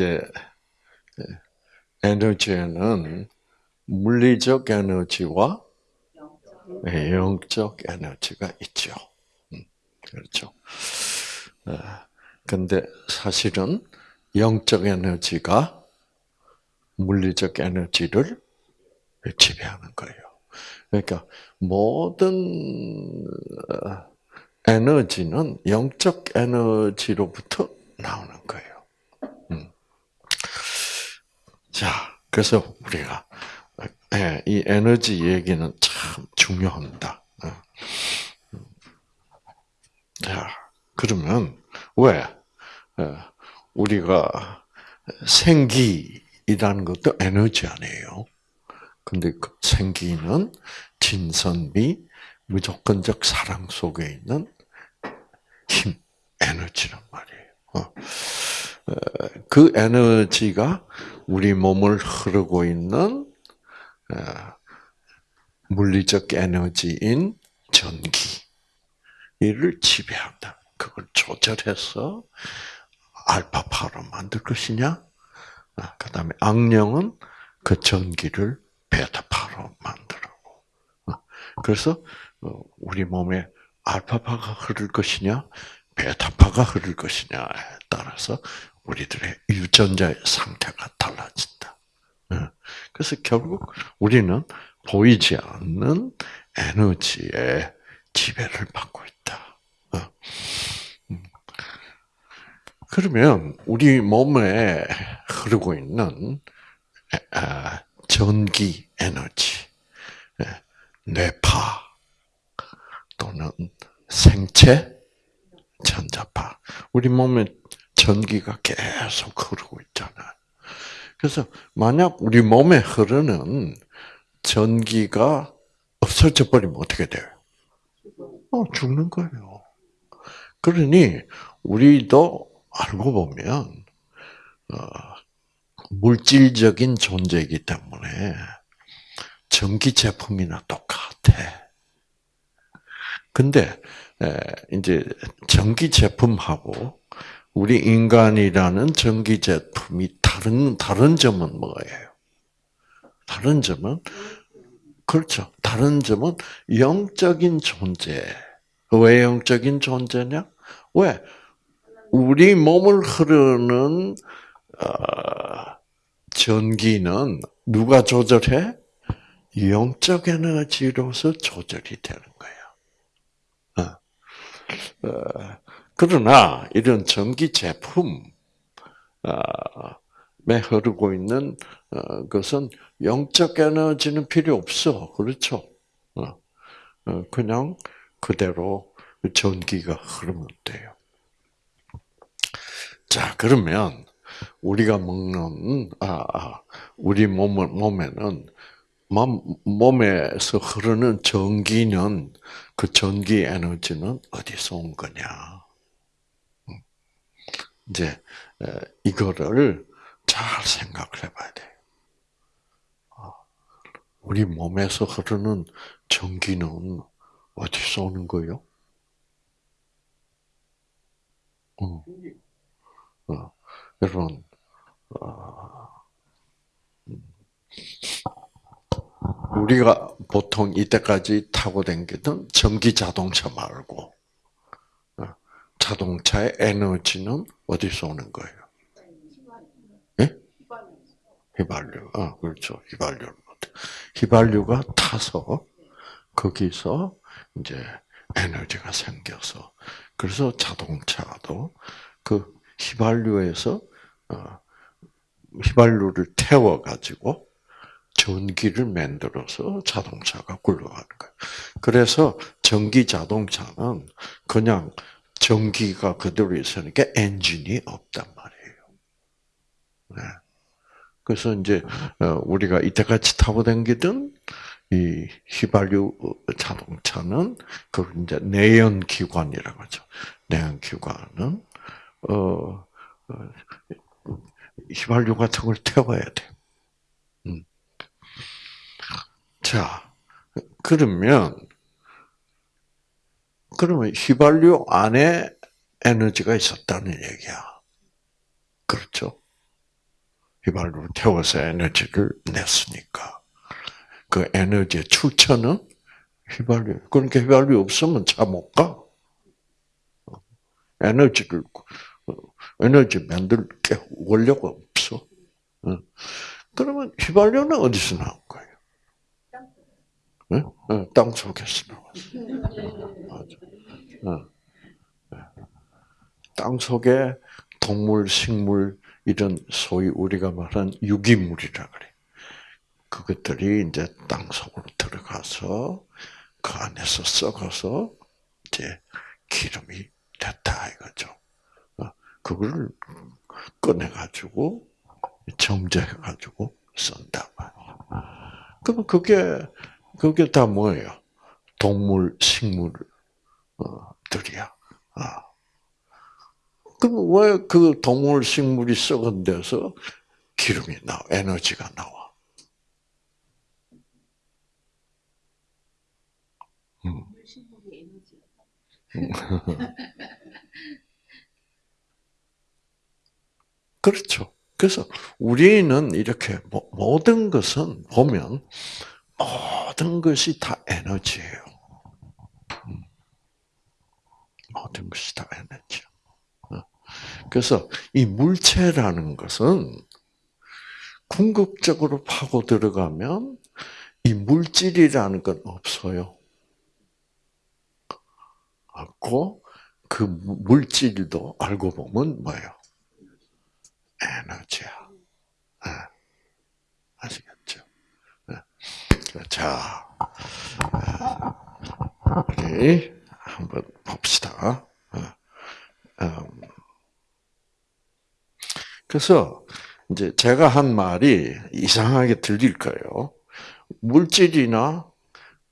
이제 에너지에는 물리적 에너지와 영적 에너지가 있죠. 음, 그렇죠. 근데 사실은 영적 에너지가 물리적 에너지를 지배하는 거예요. 그러니까 모든 어, 에너지는 영적 에너지로부터 나오는 거예요. 음. 자, 그래서 우리가 예, 이 에너지 얘기는 참 중요합니다. 어. 자, 그러면 왜 어, 우리가 생기이라는 것도 에너지 아니에요. 근데 그 생기는 진선미, 무조건적 사랑 속에 있는 힘, 에너지란 말이에요. 어. 그 에너지가 우리 몸을 흐르고 있는 물리적 에너지인 전기를 지배한다. 그걸 조절해서 알파파로 만들 것이냐? 아, 그 다음에 악령은 그 전기를 베타파로 만들고. 어, 그래서 어, 우리 몸에 알파파가 흐를 것이냐, 베타파가 흐를 것이냐에 따라서 우리들의 유전자의 상태가 달라진다. 어, 그래서 결국 우리는 보이지 않는 에너지의 지배를 받고 있다. 음. 그러면 우리 몸에 흐르고 있는 아, 전기 에너지, 예, 뇌파 또는 생체 전자파. 우리 몸에 전기가 계속 흐르고 있잖아요. 그래서 만약 우리 몸에 흐르는 전기가 없어져 버리면 어떻게 돼요? 어, 죽는 거예요. 그러니 우리도 알고 보면 어, 물질적인 존재이기 때문에 전기 제품이나 똑같아. 근데 이제 전기 제품하고 우리 인간이라는 전기 제품이 다른 다른 점은 뭐예요? 다른 점은 그렇죠. 다른 점은 영적인 존재. 왜 영적인 존재냐? 왜 우리 몸을 흐르는 어, 전기는 누가 조절해? 영적 에너지로서 조절이 되는 거야. 어. 어, 그러나 이런 전기 제품에 흐르고 있는 어, 것은 영적 에너지는 필요 없어. 그렇죠? 그냥 그대로 전기가 흐르면 돼요. 자, 그러면 우리가 먹는 아, 아 우리 몸 몸에는 몸에서 흐르는 전기는 그 전기 에너지는 어디서 온 거냐? 음. 이제 이거를 잘 생각을 해봐야 돼. 아, 우리 몸에서 흐르는 전기는 어디서 오는 거요? 어. 어. 여러분, 어, 우리가 보통 이때까지 타고 다니던 전기 자동차 말고 어, 자동차의 에너지는 어디서 오는 거예요? 예? 휘발유. 아, 그렇죠. 휘발유. 휘발유가 타서 거기서 이제 에너지가 생겨서 그래서 자동차도 그 휘발유에서 어, 휘발유를 태워 가지고 전기를 만들어서 자동차가 굴러가는 거예요. 그래서 전기 자동차는 그냥 전기가 그대로 있으니까 엔진이 없단 말이에요. 네. 그래서 이제 어, 우리가 이때까지 타고 다니던 이 휘발유 자동차는 그 이제 내연 기관이라고 하죠. 내연 기관은 어, 어 휘발유 같은 걸 태워야 돼. 음. 자, 그러면 그러면 휘발유 안에 에너지가 있었다는 얘기야. 그렇죠? 휘발유를 태워서 에너지를 냈으니까. 그 에너지의 출처는 휘발유. 그러니까 휘발유 없으면 차 못 가. 에너지를, 에너지 만들 게 원료가 없어. 그러면 휘발유는 어디서 나온 거예요? 땅 속에서 나왔어. 땅 속에 동물, 식물, 이런 소위 우리가 말한 유기물이라 그래. 그것들이 이제 땅 속으로 들어가서 그 안에서 썩어서 이제 기름이 됐다 이거죠. 어, 그걸 꺼내 가지고 정제해 가지고 쓴다 말이야. 그럼 그게 그게 다 뭐예요? 동물, 식물들이야. 아. 그럼 왜 그 동물, 식물이 썩은 데서 기름이 나와, 에너지가 나와? 음. 그렇죠. 그래서 우리는 이렇게 모든 것은 보면 모든 것이 다 에너지예요. 음. 모든 것이 다 에너지. 어. 그래서 이 물체라는 것은 궁극적으로 파고 들어가면 이 물질이라는 건 없어요. 없고 그 물질도 알고 보면 뭐예요? 에너지야. 네. 아시겠죠? 네. 자, 우리 한번 봅시다. 음. 그래서 이제 제가 한 말이 이상하게 들릴 거예요. 물질이나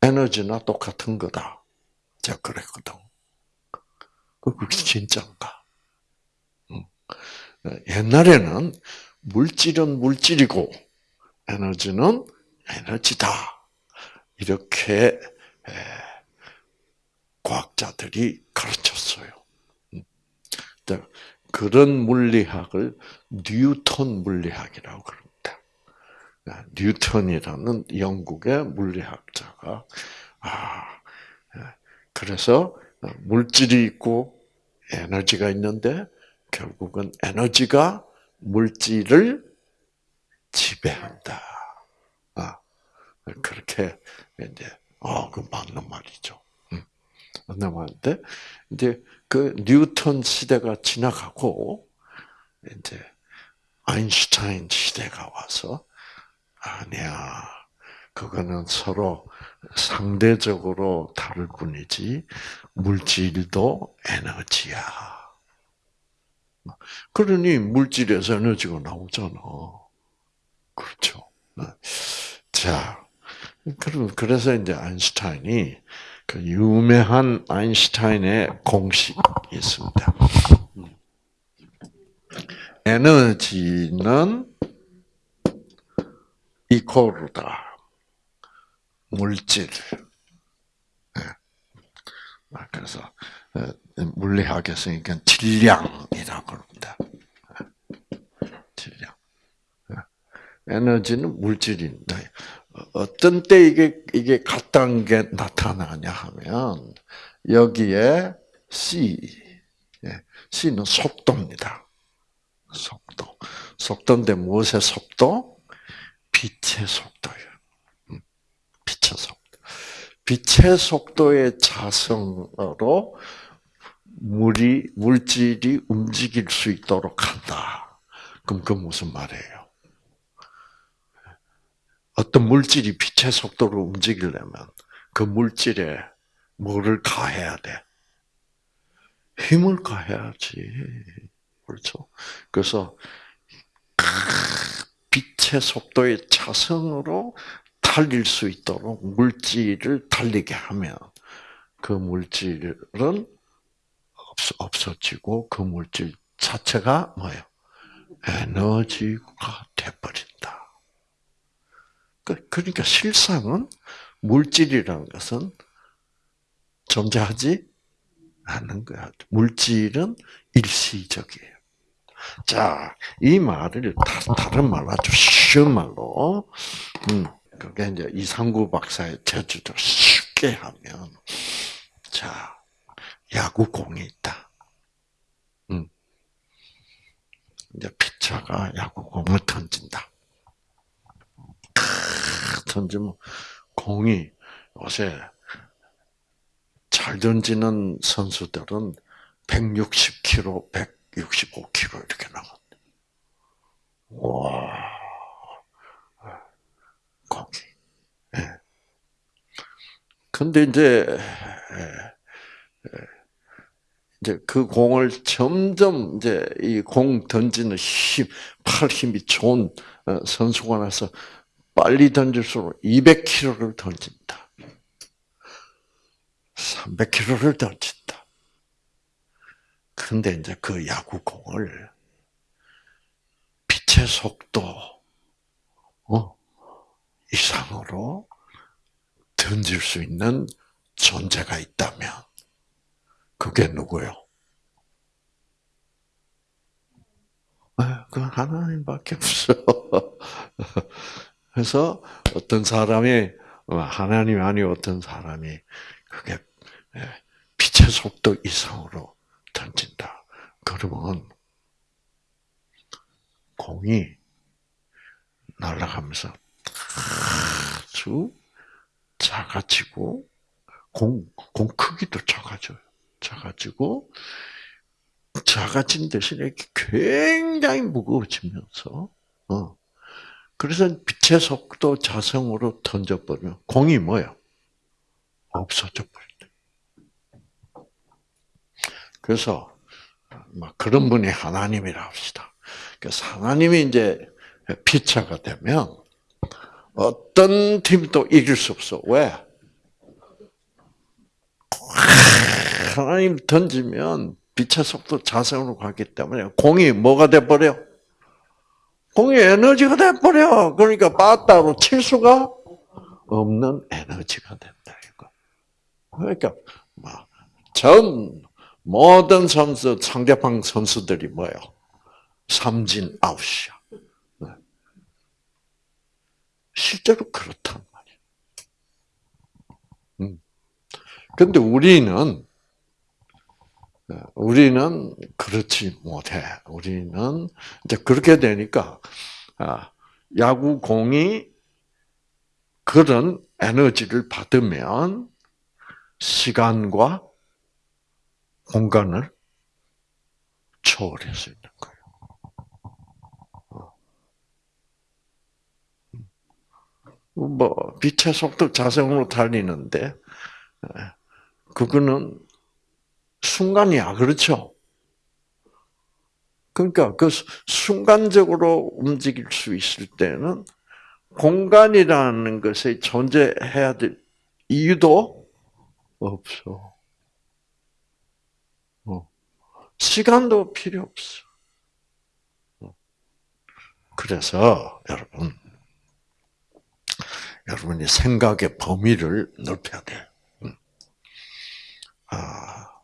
에너지나 똑같은 거다. 제가 그랬거든. 그게 진짜인가? 옛날에는 물질은 물질이고 에너지는 에너지다. 이렇게 과학자들이 가르쳤어요. 음. 그런 물리학을 뉴턴 물리학이라고 그럽니다. 아, 뉴턴이라는 영국의 물리학자가 아 그래서 물질이 있고 에너지가 있는데 결국은 에너지가 물질을 지배한다. 아, 그렇게 이제 어, 그 맞는 말이죠. 음. 맞는 말인데 이제 그 뉴턴 시대가 지나가고 이제 아인슈타인 시대가 와서 아니야. 그거는 서로 상대적으로 다를 뿐이지 물질도 에너지야. 그러니 물질에서 에너지가 나오잖아. 그렇죠. 네. 자, 그래서 이제 아인슈타인이 그 유명한 아인슈타인의 공식이 있습니다. 에너지는 이코르다. 물질. 네. 아, 그래서 어, 물리학에서 그러니까 질량이라고 그럽니다. 질량. 에너지는 물질입니다. 어떤 때 이게 이게 같다는 게 나타나냐 하면 여기에 c, 예, c는 속도입니다. 속도. 속도인데 무엇의 속도? 빛의 속도예요. 음, 빛의 속도. 빛의 속도의 자성으로 물이 물질이 움직일 수 있도록 한다. 그럼 그 무슨 말이에요? 어떤 물질이 빛의 속도로 움직이려면 그 물질에 뭐를 가해야 돼? 힘을 가해야지. 그렇죠? 그래서 빛의 속도의 차성으로 달릴 수 있도록 물질을 달리게 하면 그 물질은 없어지고 그 물질 자체가 뭐예요? 에너지가 돼버린다. 그, 그러니까 실상은 물질이라는 것은 존재하지 않는 거야. 물질은 일시적이에요. 자, 이 말을 다, 른 말로 아주 쉬운 말로, 음, 그게 이제 이상구 박사의 제주도 쉽게 하면, 자, 야구공이 있다. 음. 이제 피차가 야구공을 던진다. 던지면 공이 요새 잘 던지는 선수들은 160km, 165km 이렇게 나간다. 와, 공이. 예. 근데 이제, 예, 예. 이제 그 공을 점점 이제 이 공 던지는 힘, 팔 힘이 좋은 어, 선수가 나서 빨리 던질수록 200km를 던진다. 300km를 던진다. 근데 이제 그 야구공을 빛의 속도 어, 이상으로 던질 수 있는 존재가 있다면 그게 누구요? 그 하나님밖에 없어. 그래서 어떤 사람이 하나님 아니 어떤 사람이 그게 예, 빛의 속도 이상으로 던진다. 그러면 공이 날아가면서 아주 작아지고 공, 공 크기도 작아져요. 작아지고 작아진 대신에 굉장히 무거워지면서 어. 그래서 빛의 속도 자성으로 던져버리면 공이 뭐야? 없어져 버린다. 그래서 막 그런 분이 하나님이라 합시다. 그래서 하나님이 이제 피차가 되면 어떤 팀도 이길 수 없어. 왜? 하나님 던지면 빛의 속도 자성으로 가기 때문에 공이 뭐가 돼버려? 공이 에너지가 돼버려. 그러니까 빠따로 칠 수가 없는 에너지가 된다. 그러니까, 뭐, 전 모든 선수, 상대방 선수들이 뭐예요? 삼진 아웃이야. 네. 실제로 그렇단 말이야. 음. 근데 우리는 우리는 그렇지 못해. 우리는 이제 그렇게 되니까 아, 야구 공이 그런 에너지를 받으면 시간과 공간을 초월할 수 있는 거예요. 어. 뭐 빛의 속도 자성으로 달리는데 그거는 순간이야. 그렇죠? 그러니까 그 순간적으로 움직일 수 있을 때는 공간이라는 것에 존재해야 될 이유도 없어. 어. 시간도 필요 없어. 어. 그래서 여러분, 여러분이 생각의 범위를 넓혀야 돼. 음. 아,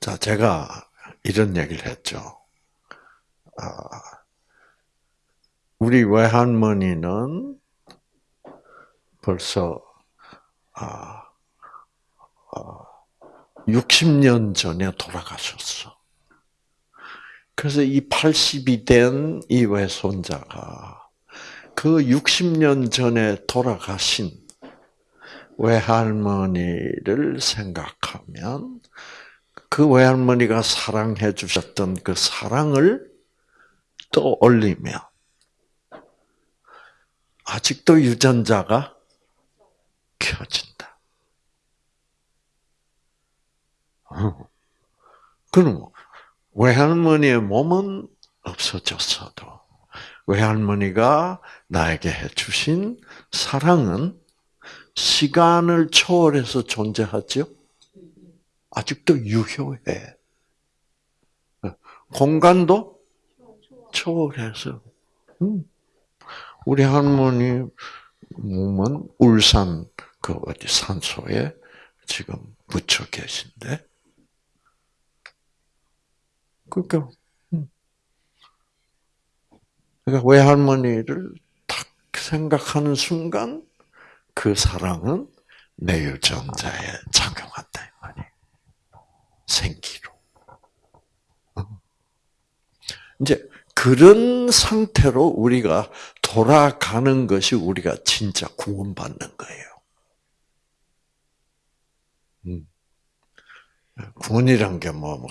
자, 제가 이런 얘기를 했죠. 아, 우리 외할머니는 벌써 아, 60년 아, 전에 돌아가셨어. 그래서 이 80이 된 이 외손자가 그 60년 전에 돌아가신 외할머니를 생각하면 그 외할머니가 사랑해 주셨던 그 사랑을 떠올리며 아직도 유전자가 켜진다. 어. 그럼 외할머니의 몸은 없어졌어도 외할머니가 나에게 해주신 사랑은 시간을 초월해서 존재하죠. 아직도 유효해. 공간도 초월해서. 음. 우리 할머니 몸은 울산 그 어디 산소에 지금 묻혀 계신데. 그러니까 음. 그러니까 외할머니를 딱 생각하는 순간 그 사랑은 내 유전자에 작용한다. 생기로. 어. 이제 그런 상태로 우리가 돌아가는 것이 우리가 진짜 구원받는 거예요. 음. 구원이란 게 뭐, 뭐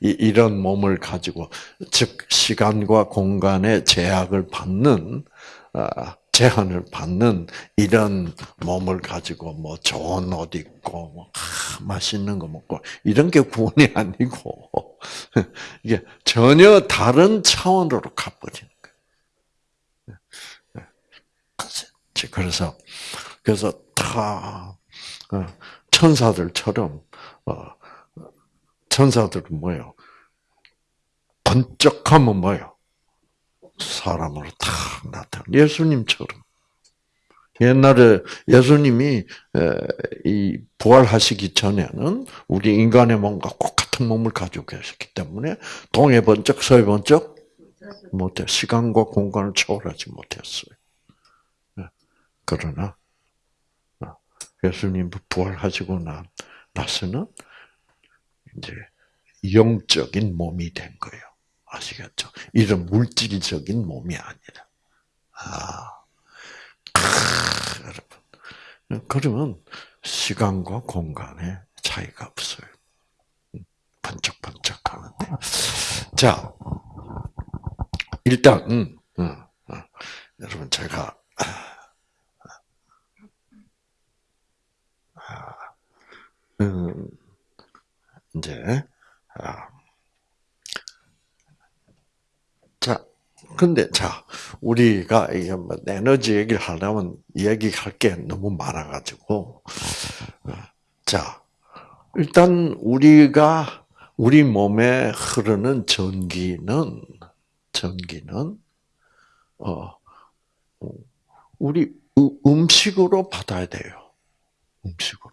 이런 몸을 가지고, 즉, 시간과 공간의 제약을 받는, 아, 제한을 받는 이런 몸을 가지고 뭐 좋은 옷 입고 뭐 맛있는 거 먹고 이런 게 구원이 아니고 이게 전혀 다른 차원으로 가버리는 거예요. 그래서 그래서 다 어, 천사들처럼 어, 천사들은 뭐요? 번쩍하면 뭐요? 사람으로 탁 나타나. 예수님처럼. 옛날에 예수님이 이 부활하시기 전에는 우리 인간의 몸과 똑같은 몸을 가지고 계셨기 때문에 동해 번쩍 서해 번쩍 못해 시간과 공간을 초월하지 못했어요. 그러나 어, 예수님 부활하시고 난 나서는 이제 영적인 몸이 된 거예요. 아시겠죠? 이런 물질적인 몸이 아니라. 아, 크, 여러분. 그러면 시간과 공간의 차이가 없어요. 번쩍번쩍 하는데. 자, 일단, 음, 음, 음. 여러분, 제가, 아, 음, 이제, 아, 근데 자, 우리가 이게 뭐 에너지 얘기를 하려면 얘기할 게 너무 많아가지고, 자, 일단 우리가 우리 몸에 흐르는 전기는 전기는 어 우리 음식으로 받아야 돼요. 음식으로.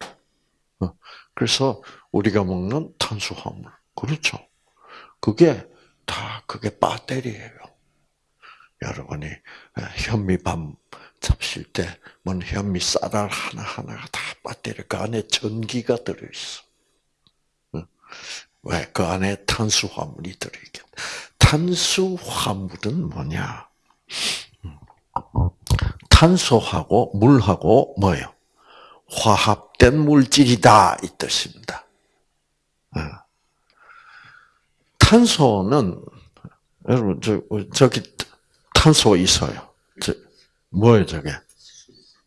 어, 그래서 우리가 먹는 탄수화물 그렇죠. 그게 다 그게 배터리예요. 여러분이 현미밥 잡실 때, 뭔 현미 쌀알 하나하나가 다 배터리, 그 안에 전기가 들어있어. 왜? 그 안에 탄수화물이 들어있겠 탄수화물은 뭐냐? 탄소하고 물하고 뭐요? 화합된 물질이다 이 뜻입니다. 탄소는 여러분 저 저기 탄소 있어요. 저, 뭐예요, 저게?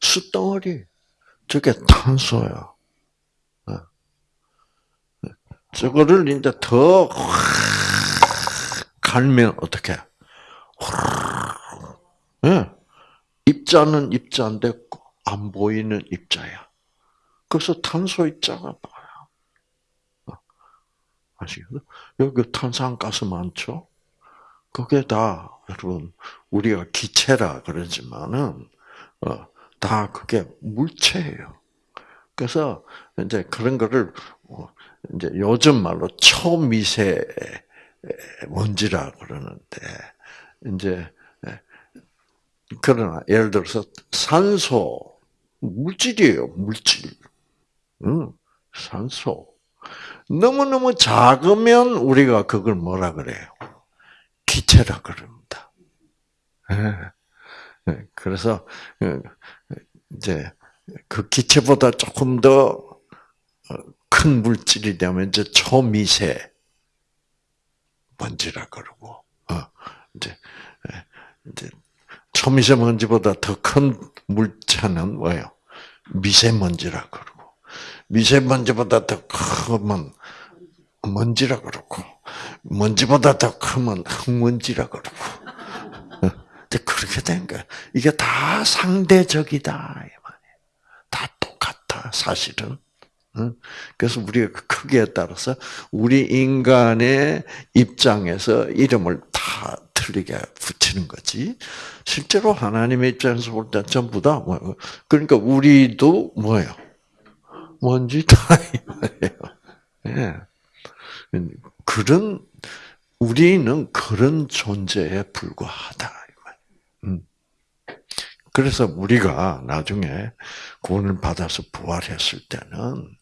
숯덩어리. 저게 탄소야. 어. 저거를 이제 더 갈면 어떻게? 예. 입자는 입자인데 안 보이는 입자야. 그래서 탄소 입자가 많아. 어. 아시겠죠? 여기 탄산가스 많죠? 그게 다 여러분 우리가 기체라 그러지만은 어, 다 그게 물체예요. 그래서 이제 그런 거를 어, 이제 요즘 말로 초미세 먼지라 그러는데 이제 예, 그러나 예를 들어서 산소 물질이에요 물질. 응, 산소 너무 너무 작으면 우리가 그걸 뭐라 그래요? 기체라 그럽니다. 예. 그래서 어, 이제 그 기체보다 조금 더 큰 물질이 되면 이제 초미세 먼지라 그러고 어, 이제 예, 이제 초미세 먼지보다 더 큰 물체는 뭐예요? 미세먼지라 그러고 미세먼지보다 더 크면 먼지라 그러고 먼지보다 더 크면 흙먼지라 그러고 그렇게 된 거야. 이게 다 상대적이다. 다 똑같아 사실은. 그래서 우리가 그 크기에 따라서 우리 인간의 입장에서 이름을 다 틀리게 붙이는 거지. 실제로 하나님의 입장에서 볼 때 전부 다 뭐, 그러니까 우리도 뭐예요? 먼지 다 이 말이에요. 예. 그런 우리는 그런 존재에 불과하다. 음. 그래서 우리가 나중에 구원을 받아서 부활했을 때는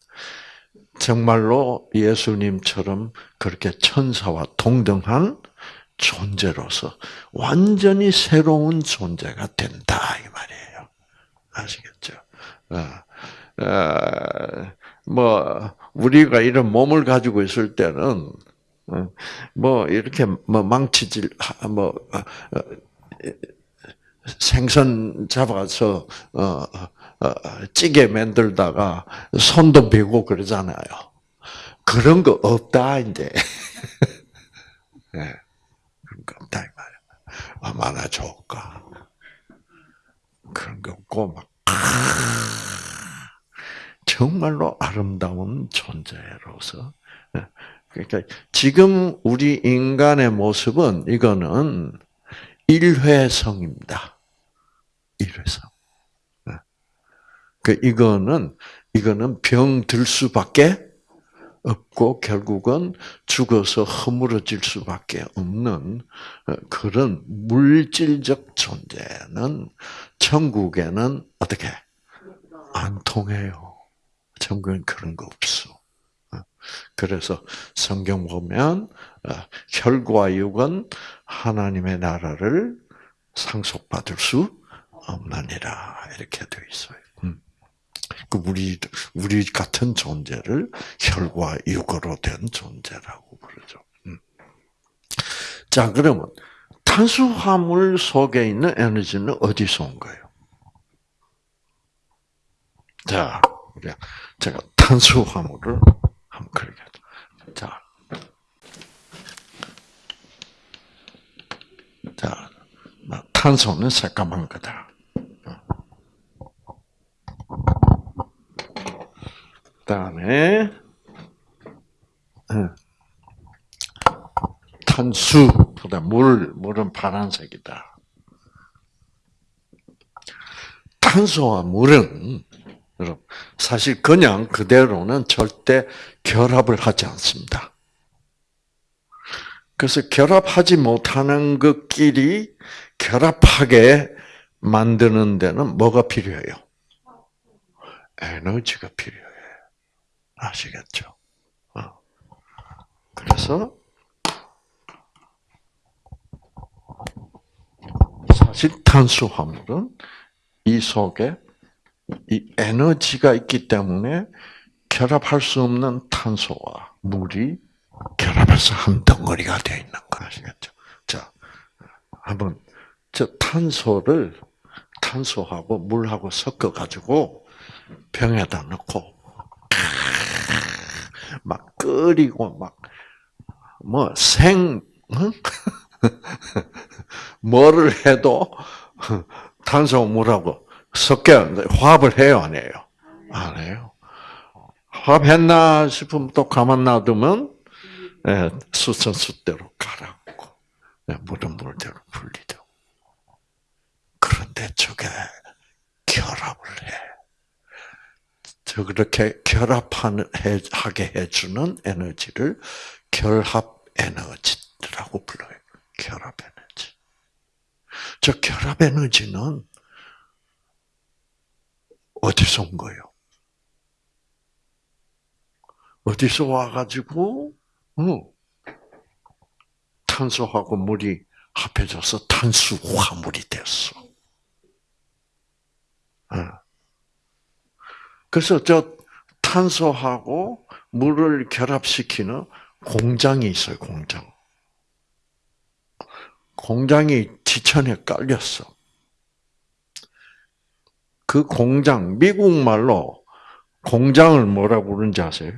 정말로 예수님처럼 그렇게 천사와 동등한 존재로서 완전히 새로운 존재가 된다 이 말이에요. 아시겠죠? 어, 어, 뭐 우리가 이런 몸을 가지고 있을 때는 어, 뭐 이렇게 뭐 망치질 뭐 어, 어, 생선 잡아서 찌개 만들다가 손도 베고 그러잖아요. 그런 거 없다 이제. 네. 그런 거 없다 이 말이야. 얼마나 좋을까. 그런 거 없고 막 정말로 아름다운 존재로서 그러니까 지금 우리 인간의 모습은 이거는 일회성입니다. 일회성. 네. 그 이거는 이거는 병 들 수밖에 없고 결국은 죽어서 허물어질 수밖에 없는 어, 그런 물질적 존재는 천국에는 어떻게 안 통해요. 천국엔 그런 거 없어. 그래서 성경 보면 어, 혈과 육은 하나님의 나라를 상속받을 수 없느니라 이렇게 되어 있어요. 음. 그 우리 우리 같은 존재를 혈과 육으로 된 존재라고 부르죠. 음. 자 그러면 탄수화물 속에 있는 에너지는 어디서 온 거예요? 자, 제가 탄수화물을 한번 그렇게. 자. 자, 탄소는 새까만 거다. 다음에, 탄수, 보다 물, 물은 파란색이다. 탄소와 물은 여러분, 사실 그냥 그대로는 절대 결합을 하지 않습니다. 그래서 결합하지 못하는 것끼리 결합하게 만드는 데는 뭐가 필요해요? 에너지가 필요해. 아시겠죠? 어. 그래서 사실 탄수화물은 이 속에 이 에너지가 있기 때문에 결합할 수 없는 탄소와 물이 결합해서 한 덩어리가 되어 있는 거 아시겠죠? 자, 한번 저 탄소를 탄소하고 물하고 섞어 가지고 병에다 넣고 막 끓이고 막뭐생 뭐를 해도 탄소 물하고 섞여 화합을 해요, 안 해요? 안 해요. 화합했나 싶으면 또 가만 놔두면 예, 수천수대로 가라앉고 예, 물은 물대로 풀리죠. 그런데 저게 결합을 해. 저 그렇게 결합하게 해주는 에너지를 결합 에너지라고 불러요. 결합 에너지. 저 결합 에너지는 어디서 온 거예요? 어디서 와가지고, 어, 탄소하고 물이 합해져서 탄수화물이 됐어. 어. 그래서 저 탄소하고 물을 결합시키는 공장이 있어요, 공장. 공장이 지천에 깔렸어. 그 공장, 미국 말로 공장을 뭐라 부르는지 아세요?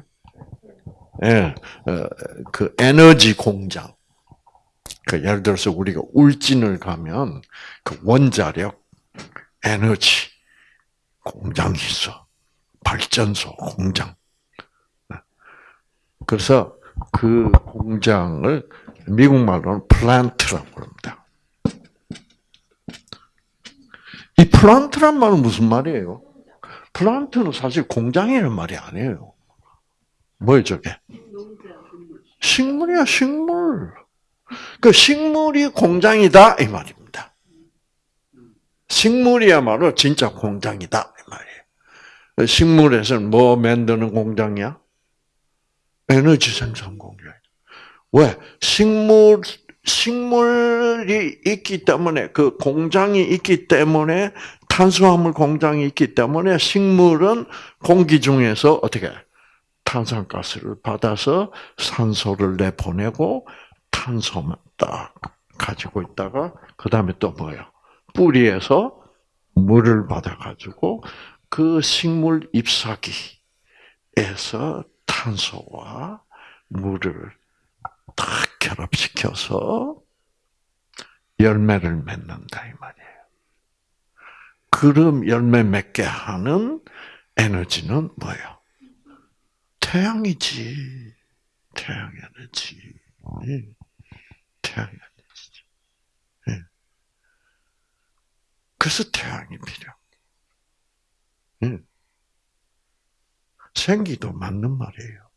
예, 어, 그 에너지 공장. 그 예를 들어서 우리가 울진을 가면 그 원자력 에너지 공장이 있어. 발전소 공장. 그래서 그 공장을 미국 말로는 플란트라고 합니다. 이 플란트란 말은 무슨 말이에요? 플란트는 사실 공장이라는 말이 아니에요. 뭐예요, 저게? 식물이야, 식물. 그 식물이 공장이다 이 말입니다. 식물이야말로 진짜 공장이다 이 말이에요. 식물에서는 뭐 만드는 공장이야? 에너지 생산 공장. 왜? 식물 식물이 있기 때문에 그 공장이 있기 때문에 탄수화물 공장이 있기 때문에 식물은 공기 중에서 어떻게 탄산가스를 받아서 산소를 내보내고 탄소만 딱 가지고 있다가 그 다음에 또 뭐예요? 뿌리에서 물을 받아가지고 그 식물 잎사귀에서 탄소와 물을 딱 결합시켜서 열매를 맺는다 이 말이에요. 그럼 열매 맺게 하는 에너지는 뭐예요? 태양이지. 태양 에너지. 태양 에너지. 그래서 태양이 필요. 생기도 맞는 말이에요.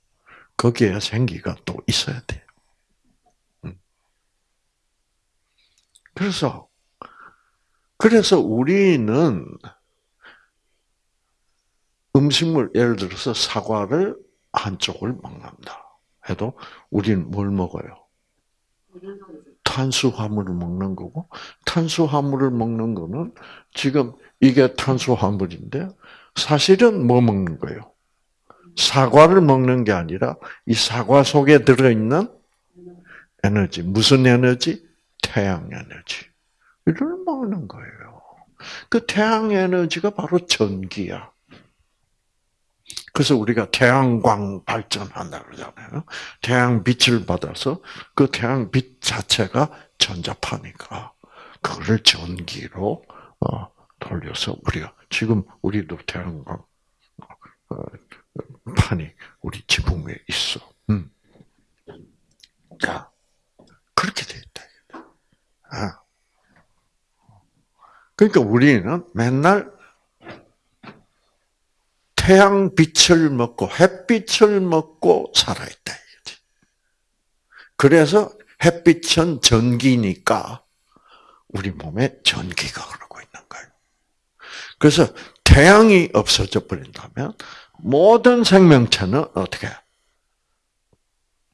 거기에 생기가 또 있어야 돼요. 그래서 그래서 우리는 음식물 예를 들어서 사과를 한쪽을 먹는다 해도 우리는 뭘 먹어요? 탄수화물을 먹는 거고 탄수화물을 먹는 거는 지금 이게 탄수화물인데 사실은 뭐 먹는 거예요? 사과를 먹는 게 아니라 이 사과 속에 들어있는 에너지 무슨 에너지? 태양 에너지를 먹는 거예요. 그 태양 에너지가 바로 전기야. 그래서 우리가 태양광 발전한다 그러잖아요. 태양 빛을 받아서 그 태양 빛 자체가 전자파니까 그거를 전기로 어, 돌려서 우리가 지금 우리도 태양광 어, 판이 우리 지붕 위에 있어. 음. 자 그렇게 돼. 그러니까 우리는 맨날 태양 빛을 먹고 햇빛을 먹고 살아있다. 그래서 햇빛은 전기니까 우리 몸에 전기가 흐르고 있는 거예요. 그래서 태양이 없어져 버린다면 모든 생명체는 어떻게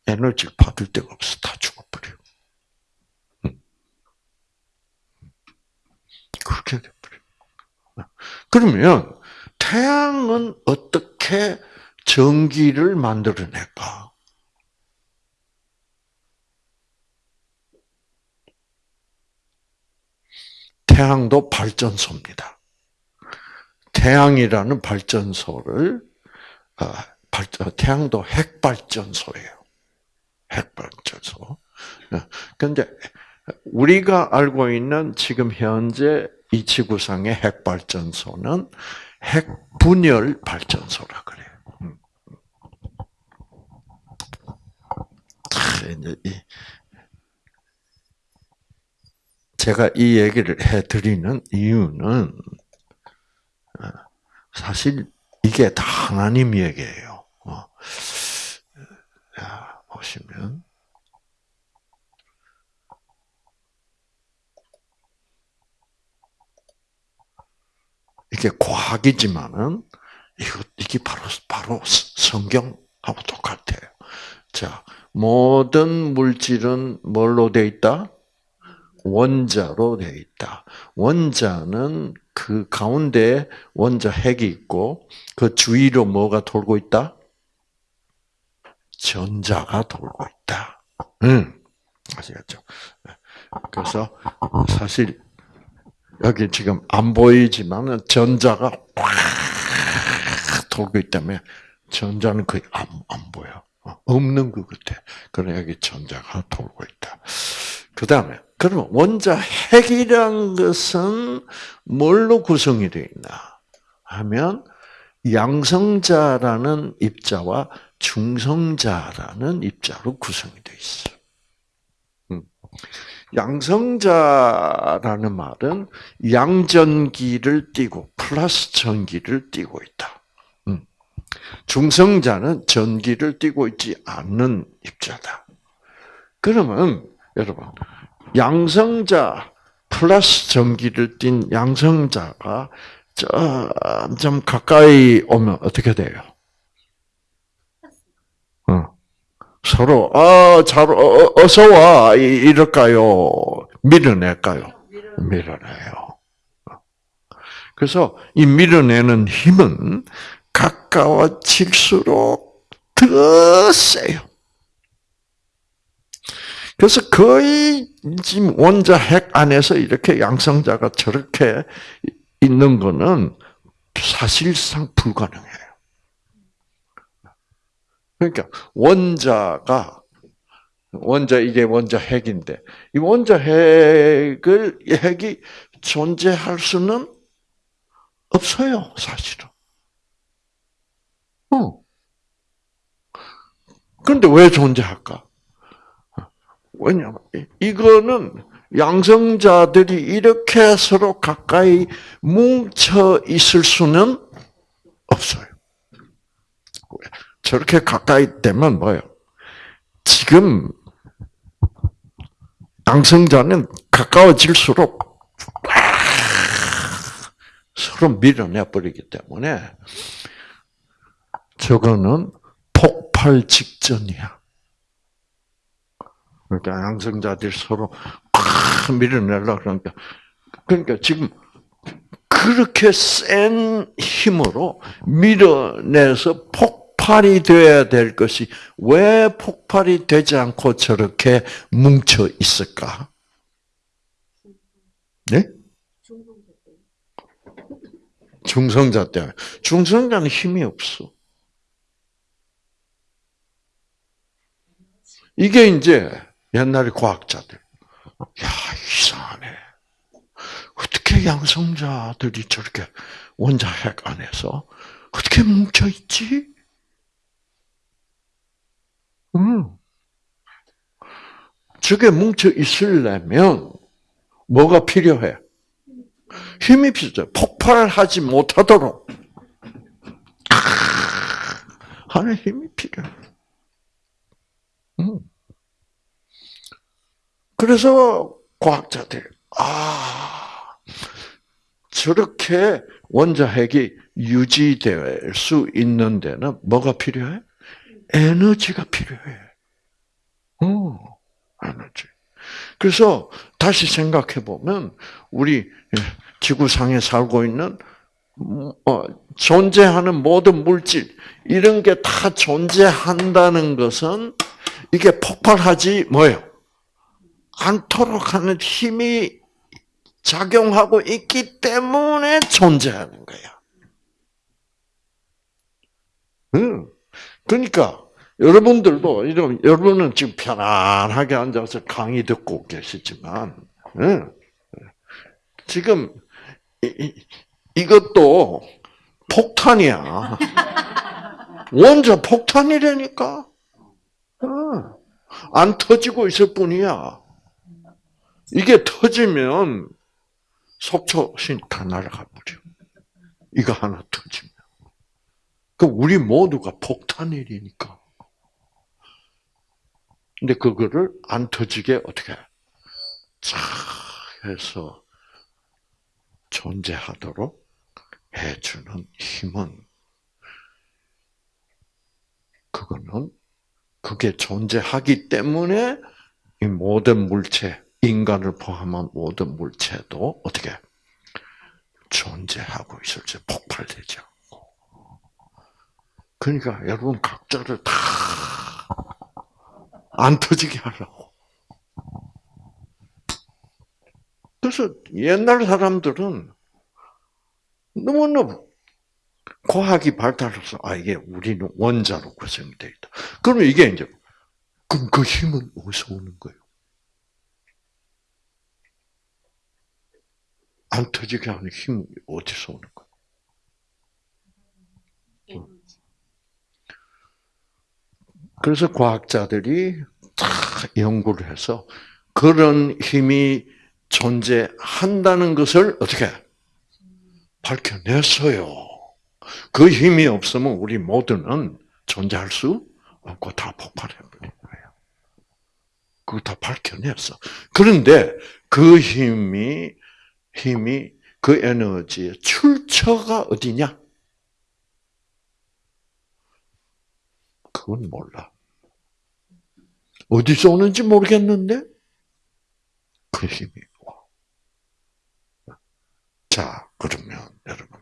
에너지를 받을 데가 없어 다 죽어버려. 그렇게 돼버려. 그러면 태양은 어떻게 전기를 만들어낼까? 태양도 발전소입니다. 태양이라는 발전소를 어, 태양도 핵발전소예요. 핵발전소. 그런데 우리가 알고 있는 지금 현재 이 지구상의 핵 발전소는 핵 분열 발전소라 그래요. 음. 제가 이 얘기를 해드리는 이유는 어, 사실 이게 다 하나님 얘기예요. 어. 보시면 이게 과학이지만은 이거 이게 바로 바로 성경하고 똑같아요. 자, 모든 물질은 뭘로 돼 있다? 원자로 돼 있다. 원자는 그 가운데 원자 핵이 있고 그 주위로 뭐가 돌고 있다? 전자가 돌고 있다. 응. 아시겠죠? 그래서 사실 여기 지금 안 보이지만은 전자가 확 돌고 있다면 전자는 거의 안, 안 보여. 어, 없는 것 같아. 그래 여기 전자가 돌고 있다. 그 다음에 그러면 원자 핵이란 것은 뭘로 구성이 되어 있나 하면 양성자라는 입자와 중성자라는 입자로 구성이 되어 있어. 음. 양성자라는 말은 양전기를 띠고 플러스 전기를 띠고 있다. 음. 중성자는 전기를 띠고 있지 않는 입자다. 그러면 여러분 양성자 플러스 전기를 띤 양성자가 점점 가까이 오면 어떻게 돼요? 어. 서로 아잘 어, 어서 와 이럴까요? 밀어낼까요? 밀어내요. 그래서 이 밀어내는 힘은 가까워질수록 더 세요. 그래서 거의 지금 원자 핵 안에서 이렇게 양성자가 저렇게 있는 거는 사실상 불가능해요. 그러니까 원자가 원자 이게 원자 핵인데 이 원자 핵을 이 핵이 존재할 수는 없어요, 사실은. 어. 그런데 왜 존재할까? 왜냐면 이거는 양성자들이 이렇게 서로 가까이 뭉쳐 있을 수는 없어요. 저렇게 가까이 되면 뭐예요? 지금 양성자는 가까워질수록 서로 밀어내 버리기 때문에 저거는 폭발 직전이야. 그러니까 양성자들이 서로 팍 밀어내려 그러니까 그러니까 지금 그렇게 센 힘으로 밀어내서 폭 발이 되어야 될 것이 왜 폭발이 되지 않고 저렇게 뭉쳐 있을까? 네? 중성자 때문에. 중성자는 힘이 없어. 이게 이제 옛날에 과학자들. 야, 이상하네. 어떻게 양성자들이 저렇게 원자 핵 안에서 어떻게 뭉쳐있지? 음. 저게 뭉쳐 있으려면 뭐가 필요해? 힘이 필요해. 폭발하지 못하도록 하는 힘이 필요해. 음. 그래서 과학자들 아 저렇게 원자핵이 유지될 수 있는 데는 뭐가 필요해? 에너지가 필요해. 어, 에너지. 그래서 다시 생각해 보면 우리 지구상에 살고 있는 어, 존재하는 모든 물질 이런 게 다 존재한다는 것은 이게 폭발하지 뭐예요? 않도록 하는 힘이 작용하고 있기 때문에 존재하는 거야. 응. 그러니까 여러분들도 이런 여러분은 지금 편안하게 앉아서 강의 듣고 계시지만 응. 지금 이, 이것도 폭탄이야. 원자 폭탄이라니까. 안 터지고 있을 뿐이야. 이게 터지면 속초 신 다 날아가 버려. 이거 하나 터지면. 그 우리 모두가 폭탄일이니까. 근데 그거를 안 터지게 어떻게 쫙 해서 존재하도록 해주는 힘은 그거는 그게 존재하기 때문에 이 모든 물체, 인간을 포함한 모든 물체도 어떻게 존재하고 있을지 폭발되지 않고. 그러니까 여러분 각자를 다 안 터지게 하려고. 그래서 옛날 사람들은 너무너무 과학이 발달해서 아 이게 우리는 원자로 구성되어 있다. 그러면 이게 이제 그럼 그 힘은 어디서 오는 거예요? 안 터지게 하는 힘이 어디서 오는 거예요? 그래서 과학자들이 다 연구를 해서 그런 힘이 존재한다는 것을 어떻게 밝혀냈어요. 그 힘이 없으면 우리 모두는 존재할 수 없고 다 폭발해버린 거예요. 그거 다 밝혀냈어. 그런데 그 힘이 힘이 그 에너지의 출처가 어디냐? 그건 몰라. 어디서 오는지 모르겠는데 그 힘이 와. 자, 그러면 여러분.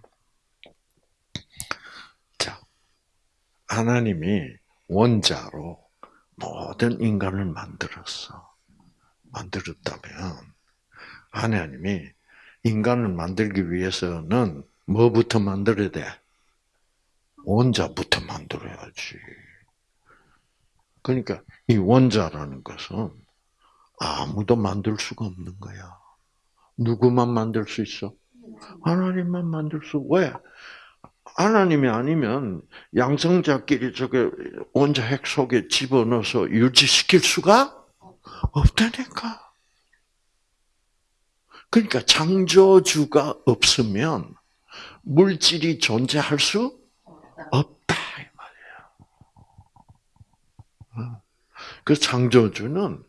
자, 하나님이 원자로 모든 인간을 만들었어. 만들었다면 하나님이 인간을 만들기 위해서는 뭐부터 만들어야 돼? 원자부터 만들어야지. 그러니까 이 원자라는 것은 아무도 만들 수가 없는 거야. 누구만 만들 수 있어? 하나님만 만들 수. 왜? 하나님이 아니면 양성자끼리 저게 원자 핵 속에 집어넣어서 유지시킬 수가 없다니까. 그러니까 창조주가 없으면 물질이 존재할 수 없다 이 말이에요. 그 창조주는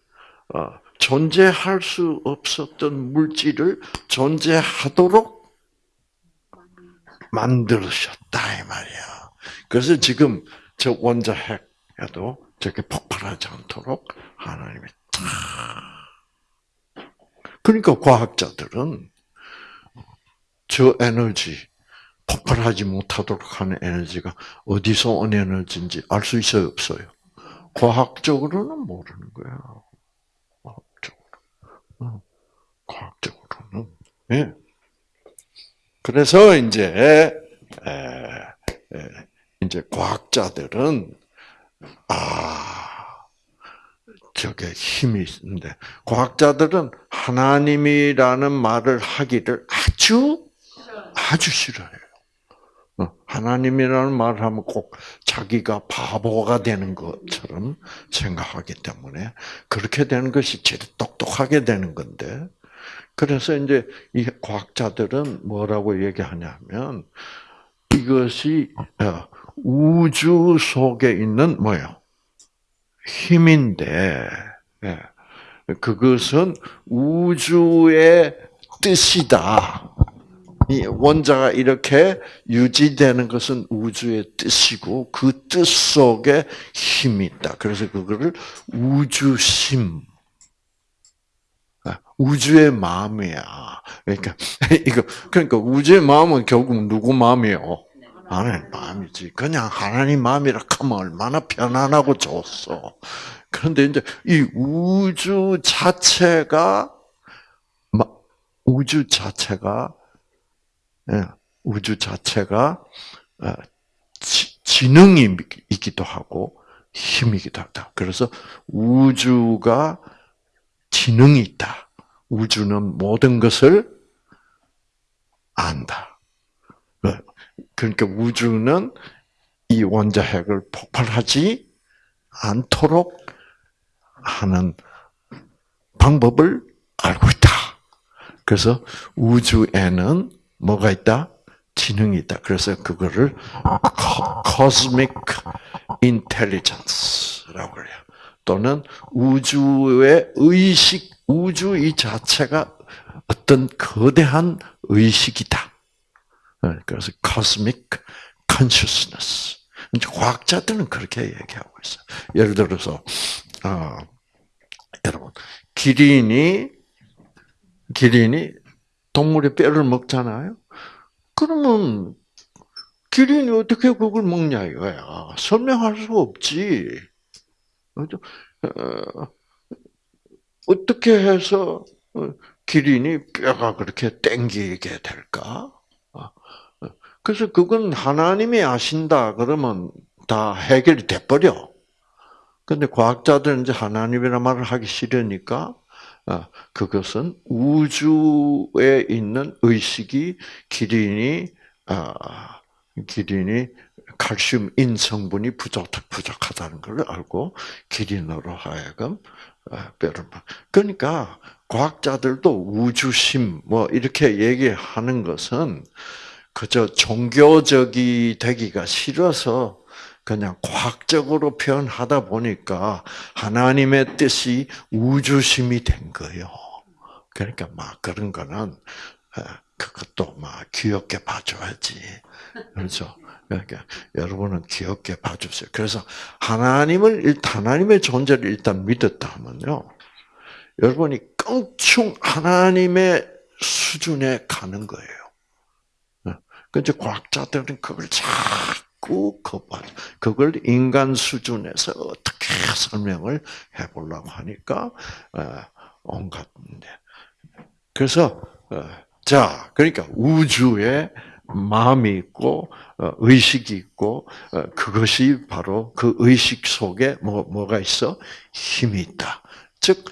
어, 존재할 수 없었던 물질을 존재하도록 만들으셨다 이 말이야. 그래서 지금 저 원자 핵에도 저게 폭발하지 않도록 하나님이 다 그러니까 과학자들은 저 에너지, 폭발하지 못하도록 하는 에너지가 어디서 온 에너지인지 알 수 있어요, 없어요? 과학적으로는 모르는 거야. 과학적으로. 어, 과학적으로는. 예. 그래서 이제, 이제 과학자들은, 아, 저게 힘이 있는데 과학자들은 하나님이라는 말을 하기를 아주 아주 싫어해요. 어, 하나님이라는 말을 하면 꼭 자기가 바보가 되는 것처럼 생각하기 때문에 그렇게 되는 것이 제일 똑똑하게 되는 건데 그래서 이제 이 과학자들은 뭐라고 얘기하냐면 이것이 어, 우주 속에 있는 뭐요? 힘인데 예. 그것은 우주의 뜻이다. 이 원자가 이렇게 유지되는 것은 우주의 뜻이고 그 뜻 속에 힘이 있다. 그래서 그거를 우주심, 아, 우주의 마음이야. 그러니까 이거 그러니까 우주의 마음은 결국 누구 마음이요? 하나님 마음이지. 그냥 하나님 마음이라 하면 얼마나 편안하고 좋소. 그런데 이제 이 우주 자체가 우주 자체가 예, 우주 자체가 어, 지능이 있기도 하고 힘이기도 하다. 그래서 우주가 지능이 있다. 우주는 모든 것을 안다. 그러니까 우주는 이 원자핵을 폭발하지 않도록 하는 방법을 알고 있다. 그래서 우주에는 뭐가 있다? 지능이 있다. 그래서 그거를 cosmic intelligence라고 그래요. 또는 우주의 의식, 우주 이 자체가 어떤 거대한 의식이다. 어, 그래서 cosmic consciousness. 이제 과학자들은 그렇게 얘기하고 있어요. 예를 들어서 어, 여러분 기린이 기린이 동물의 뼈를 먹잖아요. 그러면 기린이 어떻게 그걸 먹냐 이거야. 설명할 수 없지. 어, 어떻게 해서 기린이 뼈가 그렇게 땡기게 될까? 그래서 그건 하나님이 아신다 그러면 다 해결이 돼버려. 근데 과학자들은 이제 하나님이라 말을 하기 싫으니까 어, 그것은 우주에 있는 의식이 기린이 아, 기린이 칼슘 인 성분이 부족 부족하다는 걸 알고 기린으로 하여금 어, 뼈를 그러니까 과학자들도 우주심 뭐 이렇게 얘기하는 것은 그저 종교적이 되기가 싫어서 그냥 과학적으로 표현하다 보니까 하나님의 뜻이 우주심이 된 거예요. 그러니까 막 그런 거는 어, 그것도 막 귀엽게 봐줘야지. 그렇죠? 그러니까 여러분은 귀엽게 봐주세요. 그래서 하나님을 일단 하나님의 존재를 일단 믿었다면요. 여러분이 껑충 하나님의 수준에 가는 거예요. 그런데 과학자들은 그걸 자꾸 거부하 그걸 인간 수준에서 어떻게 설명을 해보려고 하니까 어, 온갖. 그래서 어, 자, 그러니까 우주에 마음이 있고 어, 의식이 있고 그것이 바로 그 의식 속에 뭐 뭐가 있어 힘이 있다. 즉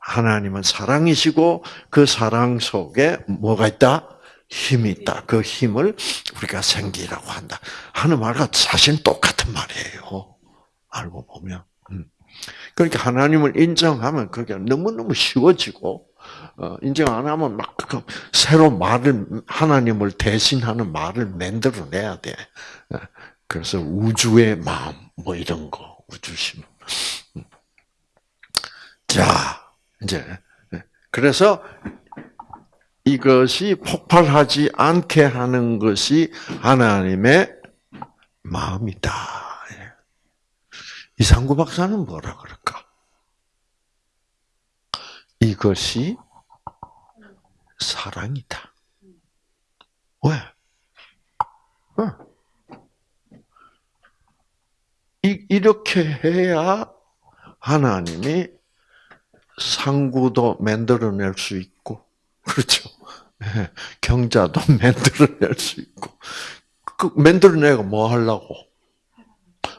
하나님은 사랑이시고 그 사랑 속에 뭐가 있다? 힘이 있다. 그 힘을 우리가 생기라고 한다. 하는 말과 사실 똑같은 말이에요. 알고 보면. 음. 그러니까 하나님을 인정하면 그게 너무너무 쉬워지고, 어, 인정 안 하면 막, 그 새로 말을, 하나님을 대신하는 말을 만들어내야 돼. 어, 그래서 우주의 마음, 뭐 이런 거, 우주심. 음. 자, 이제 그래서 이것이 폭발하지 않게 하는 것이 하나님의 마음이다. 이상구 박사는 뭐라 그럴까? 이것이 사랑이다. 왜? 이렇게 해야 하나님이 상구도 만들어낼 수 있고, 그렇죠. 예, 경자도 만들어낼 수 있고, 그 만들어내고 뭐 하려고?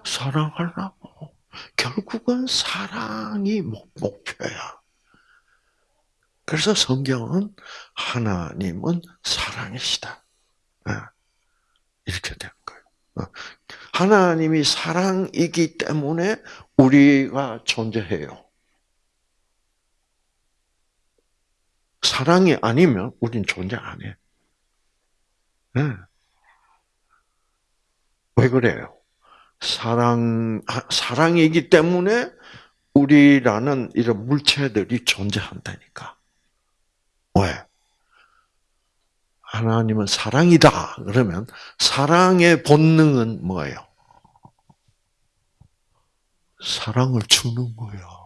사랑하려고. 결국은 사랑이 목표야. 그래서 성경은 하나님은 사랑이시다. 예, 이렇게 된 거예요. 어, 하나님이 사랑이기 때문에 우리가 존재해요. 사랑이 아니면 우린 존재 안 해. 네. 왜 그래요? 사랑, 사랑이기 때문에 우리라는 이런 물체들이 존재한다니까. 왜? 하나님은 사랑이다. 그러면 사랑의 본능은 뭐예요? 사랑을 주는 거예요.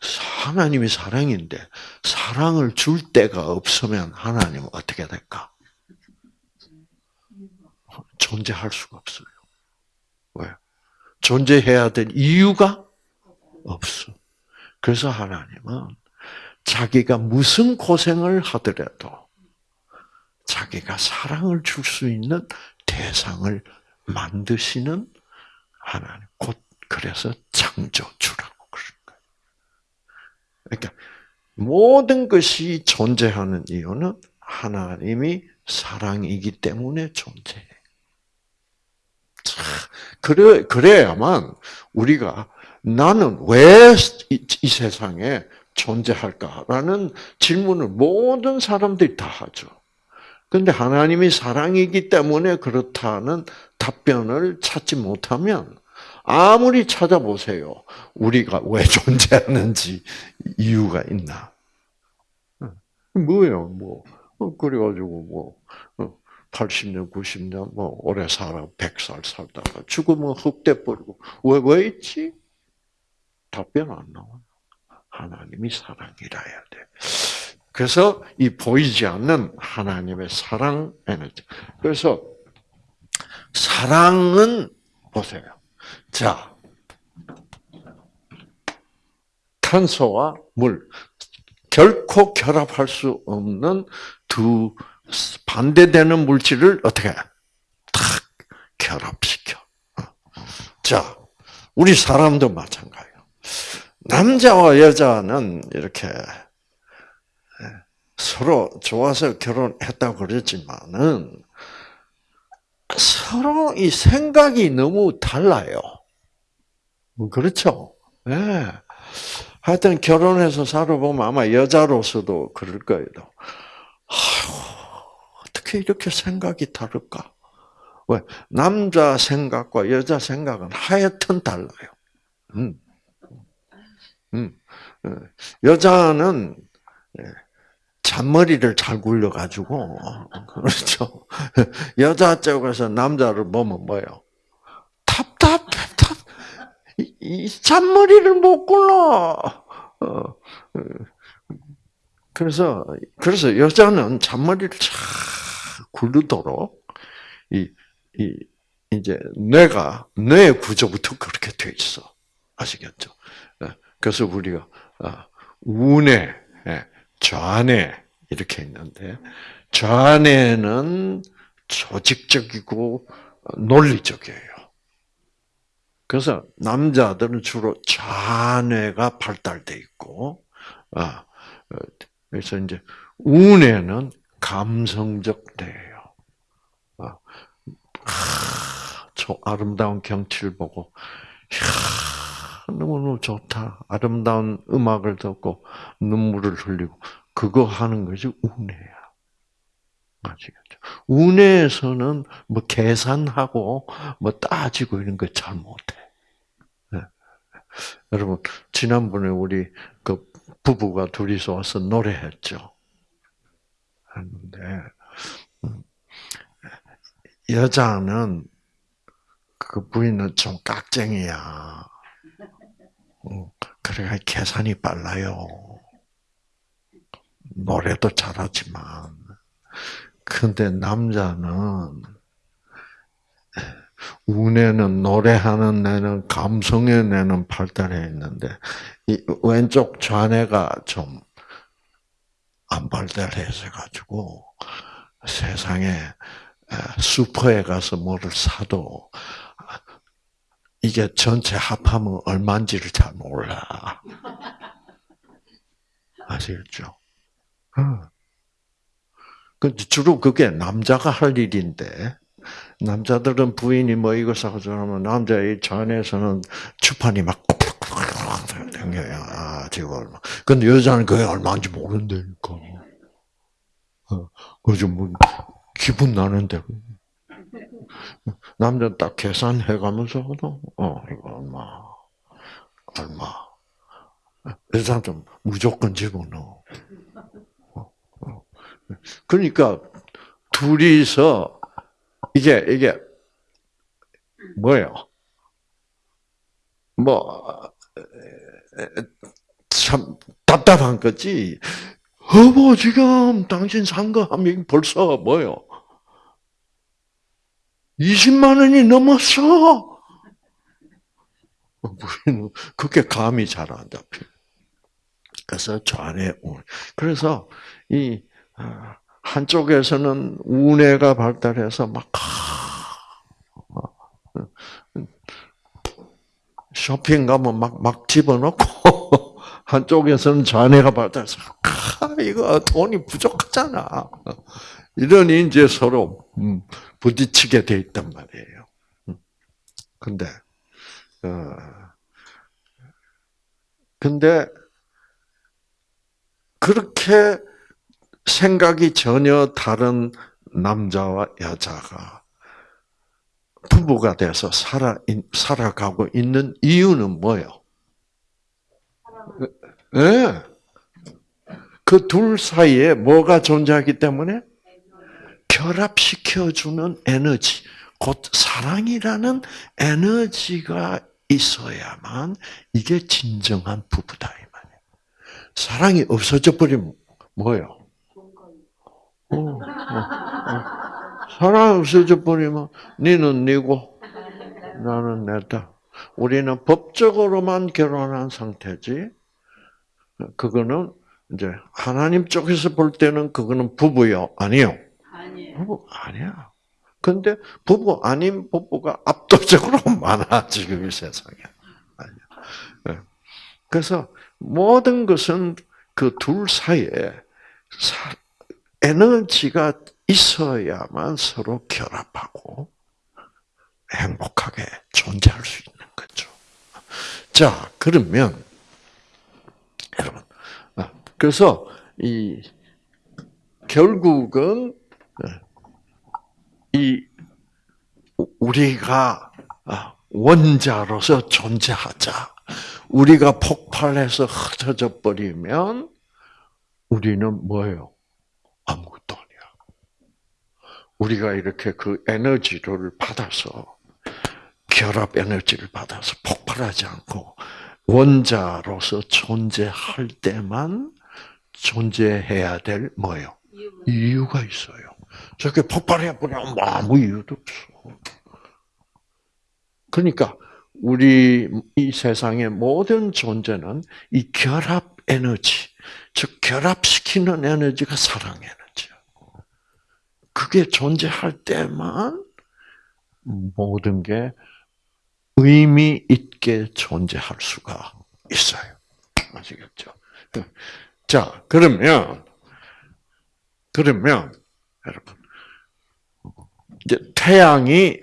하나님이 사랑인데 사랑을 줄 때가 없으면 하나님은 어떻게 될까? 존재할 수가 없어요. 왜? 존재해야 될 이유가 없어. 그래서 하나님은 자기가 무슨 고생을 하더라도 자기가 사랑을 줄 수 있는 대상을 만드시는 하나님. 곧 그래서 창조주라고. 그러니까 모든 것이 존재하는 이유는 하나님이 사랑이기 때문에 존재해. 그래, 그래야만 우리가 나는 왜 이 세상에 존재할까라는 질문을 모든 사람들이 다 하죠. 근데 하나님이 사랑이기 때문에 그렇다는 답변을 찾지 못하면 아무리 찾아보세요. 우리가 왜 존재하는지 이유가 있나? 뭐예요, 뭐. 어, 그래가지고, 뭐, 80년, 어, 90년, 뭐, 오래 살아, 100살 살다가 죽으면 흑대 버리고, 왜, 왜 있지? 답변 안 나와. 하나님이 사랑이라 해야 돼. 그래서 이 보이지 않는 하나님의 사랑 에너지. 그래서 사랑은 보세요. 자, 탄소와 물 결코 결합할 수 없는 두 반대되는 물질을 어떻게 탁 결합시켜. 자, 우리 사람도 마찬가지예요. 남자와 여자는 이렇게 서로 좋아서 결혼했다고 그랬지만은 서로 이 생각이 너무 달라요. 그렇죠? 예. 네. 하여튼 결혼해서 살아보면 아마 여자로서도 그럴 거예요. 어떻게 이렇게 생각이 다를까? 왜? 남자 생각과 여자 생각은 하여튼 달라요. 음. 음. 어, 여자는 예, 잔머리를 잘 굴려가지고, 그렇죠. 여자 쪽에서 남자를 보면 뭐요? 답답, 답답. 이, 잔머리를 못 굴러. 어, 어. 그래서, 그래서 여자는 잔머리를 잘 굴르도록, 이, 이, 이제 뇌가, 뇌 구조부터 그렇게 돼 있어. 아시겠죠? 예, 그래서 우리가, 아, 우뇌, 예, 좌뇌, 이렇게 있는데, 좌뇌는 조직적이고 논리적이에요. 그래서 남자들은 주로 좌뇌가 발달돼 있고, 아, 어, 그래서 이제 우뇌는 감성적 뇌예요. 아, 저 아름다운 경치를 보고, 이야, 너무너무 좋다. 아름다운 음악을 듣고 눈물을 흘리고 그거 하는 것이 우뇌야. 아시겠죠? 운에서는 뭐 계산하고 뭐 따지고 이런 거 잘 못해. 네. 여러분 지난번에 우리 그 부부가 둘이서 와서 노래했죠. 했는데 음, 여자는 그 부인은 좀 깍쟁이야. 음, 그래가 계산이 빨라요. 노래도 잘하지만 근데 남자는 운에는 노래하는 내는 감성의 내는 발달해 있는데 이 왼쪽 좌뇌가 좀 안 발달해서 가지고 세상에 슈퍼에 가서 뭐를 사도 이게 전체 합하면 얼마인지를 잘 몰라. 아시겠죠? 그 주로 그게 남자가 할 일인데 남자들은 부인이 뭐 이거 사고 저러면 남자의 전에서는 주판이 막 댕겨요. 아, 지금 얼마. 근데 여자는 그게 얼마인지 모른다니까. 어, 그죠, 뭐, 기분 나는데. 남자 딱 계산해 가면서, 어, 이거 얼마, 얼마. 여자는 무조건 집어넣어. 그러니까 둘이서 이게 이게 뭐예요? 뭐 참 답답한 거지. 어머 지금 당신 산 거 하면 벌써 뭐요? 20만 원이 넘었어. 우리는 그게 감이 잘 안 잡혀. 그래서 좌뇌 우. 그래서 이 아, 한쪽에서는 우뇌가 발달해서 막 쇼핑 가면 막, 막 집어넣고, 한쪽에서는 좌뇌가 발달해서, 아, 이거 돈이 부족하잖아. 이러니 이제 서로, 음, 부딪히게 돼 있단 말이에요. 음. 근데, 어, 근데, 그렇게 생각이 전혀 다른 남자와 여자가 부부가 돼서 살아, 살아가고 있는 이유는 뭐예요? 예. 네. 그둘 사이에 뭐가 존재하기 때문에? 결합시켜주는 에너지, 곧 사랑이라는 에너지가 있어야만 이게 진정한 부부다. 사랑이 없어져 버리면 뭐예요? 어, 어, 어. 사랑 없어져 버리면 니는 니고 나는 내다. 우리는 법적으로만 결혼한 상태지. 그거는 이제 하나님 쪽에서 볼 때는 그거는 부부요, 아니요? 아니에요. 부부 아니야. 근데 부부 아닌 부부가 압도적으로 많아 지금 이 세상에. 아니야. 네. 그래서 모든 것은 그 둘 사이에 에너지가 있어야만 서로 결합하고 행복하게 존재할 수 있는 거죠. 자, 그러면 여러분, 아, 그래서 이 결국은 이 우리가 아, 원자로서 존재하자. 우리가 폭발해서 흩어져 버리면 우리는 뭐예요? 아무것도 아니야. 우리가 이렇게 그 에너지를 받아서 결합 에너지를 받아서 폭발하지 않고 원자로서 존재할 때만 존재해야 될 뭐예요? 이유가 있어요. 저렇게 폭발해 버리면 아무 이유도 없어. 그러니까 우리 이 세상의 모든 존재는 이 결합 에너지, 즉 결합시키는 에너지가 사랑 에너지야. 그게 존재할 때만 모든 게 의미 있게 존재할 수가 있어요. 아시겠죠? 자, 그러면 그러면 여러분 이제 태양이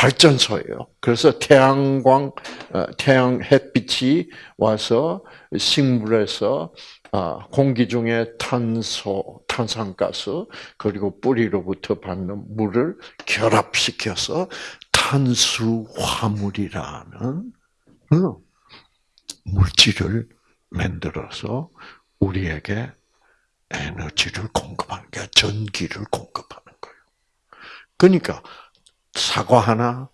발전소예요. 그래서 태양광, 어, 태양 햇빛이 와서 식물에서 아, 공기 중에 탄소, 탄산가스 그리고 뿌리로부터 받는 물을 결합시켜서 탄수화물이라는 어, 물질을 만들어서 우리에게 에너지를 공급하는 게 전기를 공급하는 거예요. 그러니까 사과 하나,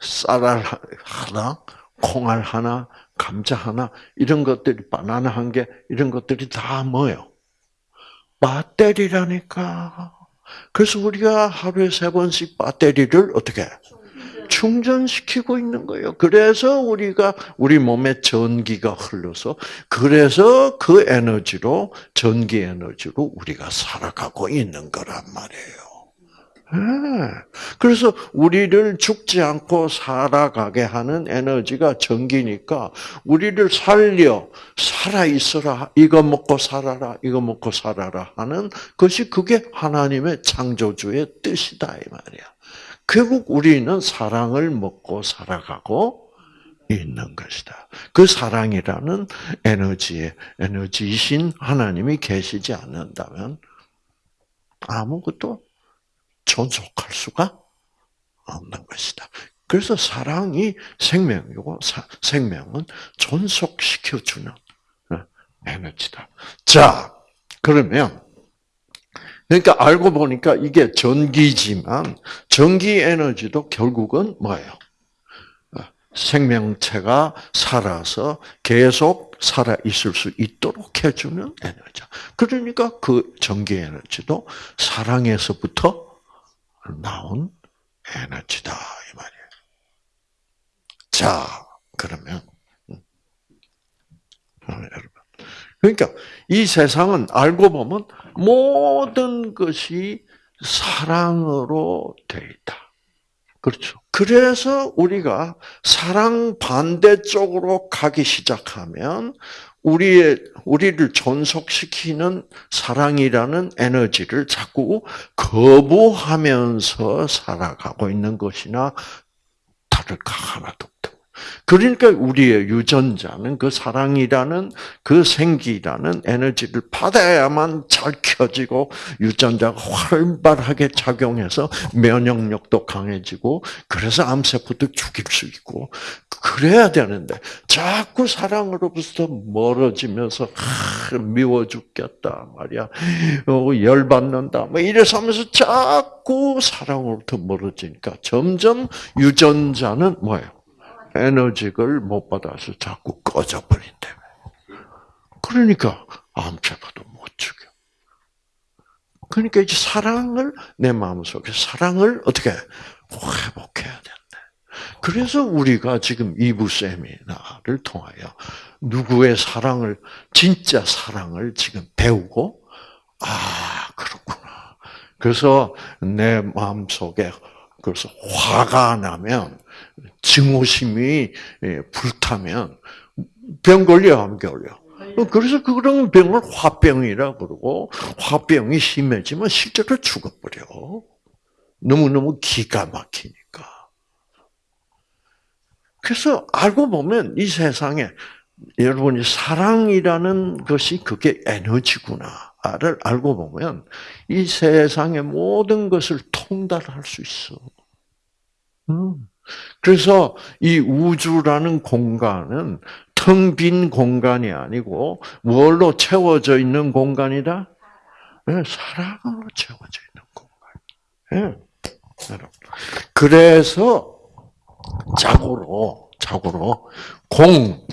쌀알 하나, 콩알 하나, 감자 하나 이런 것들이 바나나 한 개 이런 것들이 다 뭐예요? 배터리라니까. 그래서 우리가 하루에 세 번씩 배터리를 어떻게 충전시키고 있는 거예요. 그래서 우리가 우리 몸에 전기가 흘러서 그래서 그 에너지로 전기 에너지로 우리가 살아가고 있는 거란 말이에요. 네. 그래서 우리를 죽지 않고 살아가게 하는 에너지가 전기니까 우리를 살려 살아 있어라 이거 먹고 살아라 이거 먹고 살아라 하는 것이 그게 하나님의 창조주의 뜻이다 이 말이야. 결국 우리는 사랑을 먹고 살아가고 있는 것이다. 그 사랑이라는 에너지에 에너지이신 하나님이 계시지 않는다면 아무것도 존속할 수가 없는 것이다. 그래서 사랑이 생명이고 생명은 존속시켜주는 어, 에너지다. 자, 그러면 그러니까 알고 보니까 이게 전기지만 전기 에너지도 결국은 뭐예요? 어, 생명체가 살아서 계속 살아 있을 수 있도록 해주는 에너지. 그러니까 그 전기 에너지도 사랑에서부터 나온 에너지다 이 말이에요. 자, 그러면 음. 어, 여러분, 그러니까 이 세상은 알고 보면 모든 것이 사랑으로 되어 있다. 그렇죠. 그래서 우리가 사랑 반대쪽으로 가기 시작하면 우리의 우리를 존속시키는 사랑이라는 에너지를 자꾸 거부하면서 살아가고 있는 것이나 다를까 하나도 그러니까 우리의 유전자는 그 사랑이라는 그 생기라는 에너지를 받아야만 잘 켜지고 유전자가 활발하게 작용해서 면역력도 강해지고 그래서 암세포도 죽일 수 있고 그래야 되는데 자꾸 사랑으로부터 멀어지면서 아, 미워 죽겠다 말이야 어, 열 받는다 뭐 이래서 하면서 자꾸 사랑으로부터 멀어지니까 점점 유전자는 뭐예요? 에너지를 못 받아서 자꾸 꺼져버린대. 그러니까 암세포도 못 죽여. 그러니까 이제 사랑을 내 마음속에 사랑을 어떻게 회복해야 된다. 그래서 우리가 지금 이부 세미나를 통하여 누구의 사랑을 진짜 사랑을 지금 배우고 아 그렇구나. 그래서 내 마음 속에 그래서 화가 나면 증오심이 예, 불타면 병 걸려 안 걸려? 그래서 그런 병을 화병이라 그러고 화병이 심해지면 실제로 죽어버려. 너무너무 기가 막히니까. 그래서 알고 보면 이 세상에 여러분이 사랑이라는 것이 그게 에너지구나를 알고 보면 이 세상의 모든 것을 통달할 수 있어. 음. 그래서 이 우주라는 공간은 텅 빈 공간이 아니고 뭘로 채워져 있는 공간이다? 네, 사랑으로 채워져 있는 공간. 네. 그래서 자고로 자고로 공.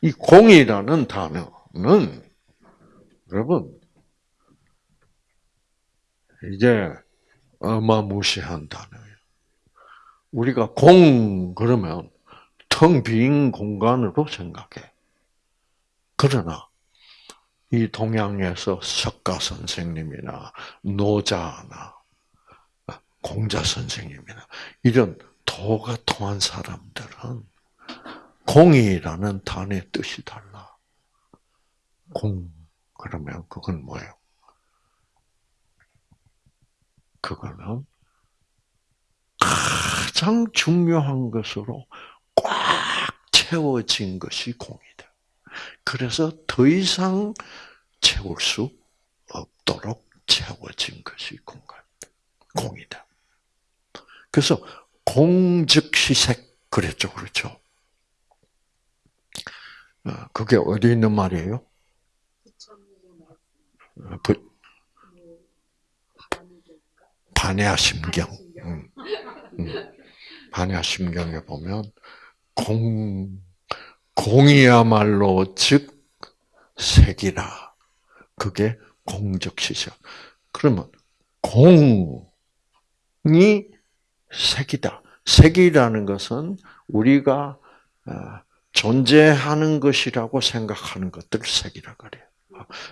이 공이라는 단어는 여러분 이제 어마무시한 단어예요. 우리가 공 그러면 텅 빈 공간으로 생각해. 그러나 이 동양에서 석가 선생님이나 노자나 공자 선생님이나 이런 도가 통한 사람들은 공이라는 단의 뜻이 달라. 공 그러면 그건 뭐예요? 그거는 가장 중요한 것으로 꽉 채워진 것이 공이다. 그래서 더 이상 채울 수 없도록 채워진 것이 공간, 공이다. 그래서 공즉시색 그랬죠, 그렇죠? 어, 그게 어디 있는 말이에요? 반야심경. 음, 음. 반야심경에 보면 공 공이야말로 즉 색이라. 그게 공적시적. 그러면 공이 색이다. 색이라는 것은 우리가 어, 존재하는 것이라고 생각하는 것들 색이라 그래요.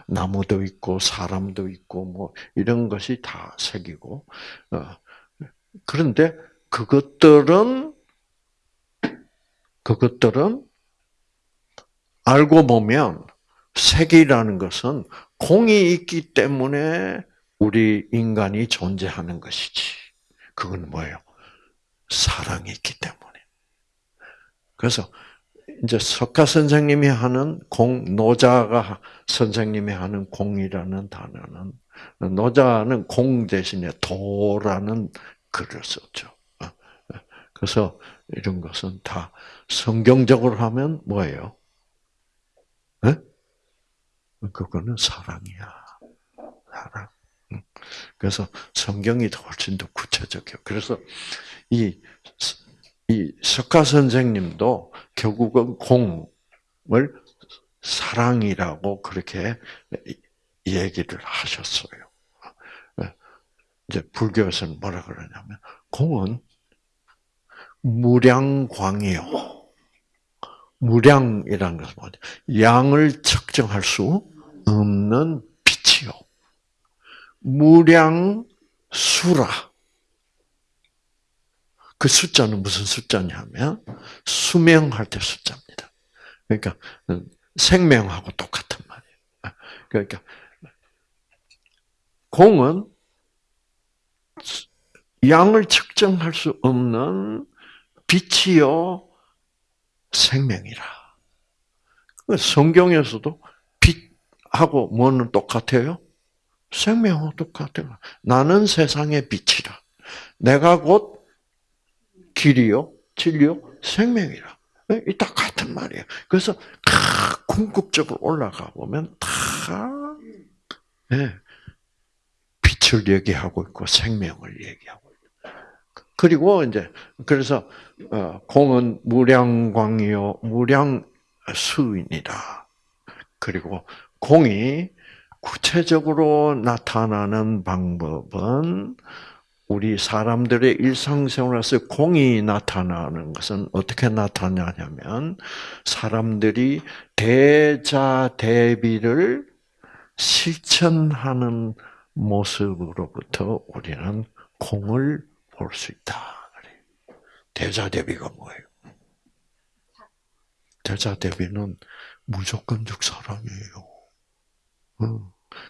나무도 있고 사람도 있고 뭐 이런 것이 다 색이고 어, 그런데 그것들은 그것들은 알고 보면 색이라는 것은 공이 있기 때문에 우리 인간이 존재하는 것이지. 그건 뭐예요? 사랑이 있기 때문에. 그래서 이제 석가 선생님이 하는 공, 노자가 선생님이 하는 공이라는 단어는, 노자는 공 대신에 도라는 글을 썼죠. 그래서 이런 것은 다 성경적으로 하면 뭐예요? 네? 그거는 사랑이야. 사랑. 그래서 성경이 훨씬 더 구체적이에요. 그래서 이, 이 석가 선생님도 결국은 공을 사랑이라고 그렇게 얘기를 하셨어요. 이제 불교에서는 뭐라 그러냐면 공은 무량광이요. 무량이라는 것은 뭐냐? 양을 측정할 수 없는 빛이요. 무량수라. 그 숫자는 무슨 숫자냐면 수명할 때 숫자입니다. 그러니까 생명하고 똑같은 말이에요. 그러니까 공은 양을 측정할 수 없는 빛이요 생명이라. 그 성경에서도 빛하고 뭐는 똑같아요? 생명하고 똑같아요. 나는 세상의 빛이라. 내가 곧 길이요, 진리요, 생명이라. 이딱 같은 말이에요. 그래서 다 궁극적으로 올라가 보면 다 네, 빛을 얘기하고 있고 생명을 얘기하고 있고. 그리고 이제 그래서 어, 공은 무량광이요 무량수인이다. 그리고 공이 구체적으로 나타나는 방법은 우리 사람들의 일상생활에서 공이 나타나는 것은 어떻게 나타나냐면 사람들이 대자 대비를 실천하는 모습으로부터 우리는 공을 볼 수 있다. 대자 대비가 뭐예요? 대자 대비는 무조건적 사랑이에요.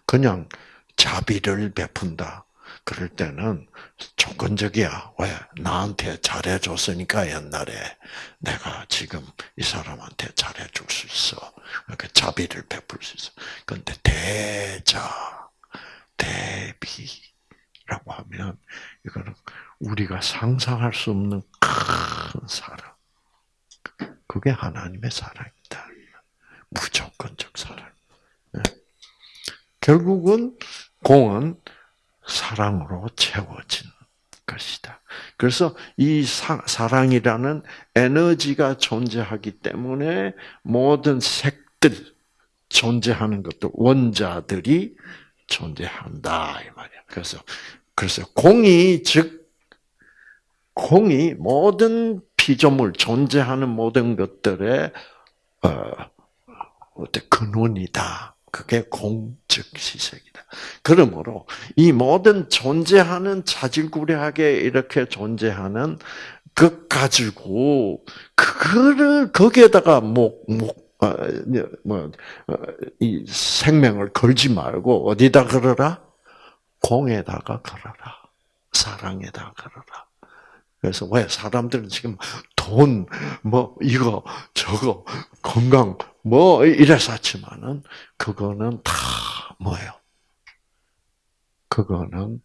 그냥 자비를 베푼다. 그럴 때는 조건적이야. 왜? 나한테 잘해줬으니까 옛날에 내가 지금 이 사람한테 잘해줄 수 있어. 그 자비를 베풀 수 있어. 그런데 대자, 대비라고 하면 이거는 우리가 상상할 수 없는 큰 사랑. 그게 하나님의 사랑이다. 무조건적 사랑. 예. 결국은 공은 사랑으로 채워진 것이다. 그래서 이 사, 랑이라는 에너지가 존재하기 때문에 모든 색들 존재하는 것도 원자들이 존재한다 이 말이야. 그래서 그래서 공이 즉 공이 모든 피조물 존재하는 모든 것들의 어, 어때 근원이다. 그게 공즉 시색이다. 그러므로 이 모든 존재하는 자질구레하게 이렇게 존재하는 것 가지고 그거를 거기에다가 목목 어, 뭐, 어, 이 생명을 걸지 말고 어디다 걸어라? 공에다가 걸어라. 사랑에다 걸어라. 그래서 왜 사람들은 지금 돈, 뭐 이거 저거 건강 뭐 이래서 하지만은 그거는 다 뭐예요? 그거는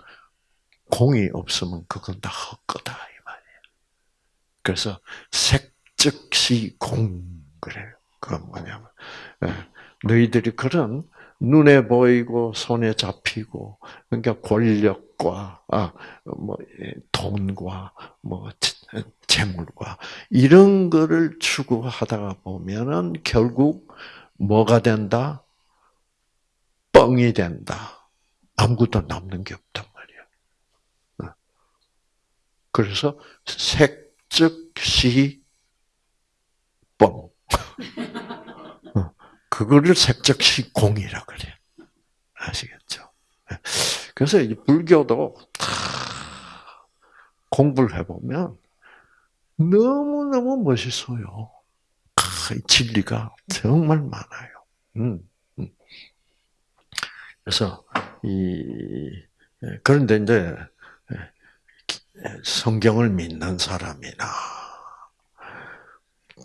공이 없으면 그건 다 헛거다 이 말이에요. 그래서 색즉시 공 그래요. 그건 뭐냐면 예, 너희들이 그런 눈에 보이고 손에 잡히고 그러니까 권력과 아뭐 예, 돈과 뭐 재물과 이런 거를 추구하다가 보면은 결국 뭐가 된다? 뻥이 된다. 아무것도 남는 게 없단 말이야. 어. 그래서 색즉시 뻥. 어. 그거를 색즉시 공이라 그래. 아시겠죠? 예. 그래서 불교도 공부를 해보면 너무너무 멋있어요. 진리가 정말 많아요. 음, 음. 그래서, 이, 예, 그런데 이제, 예, 성경을 믿는 사람이나,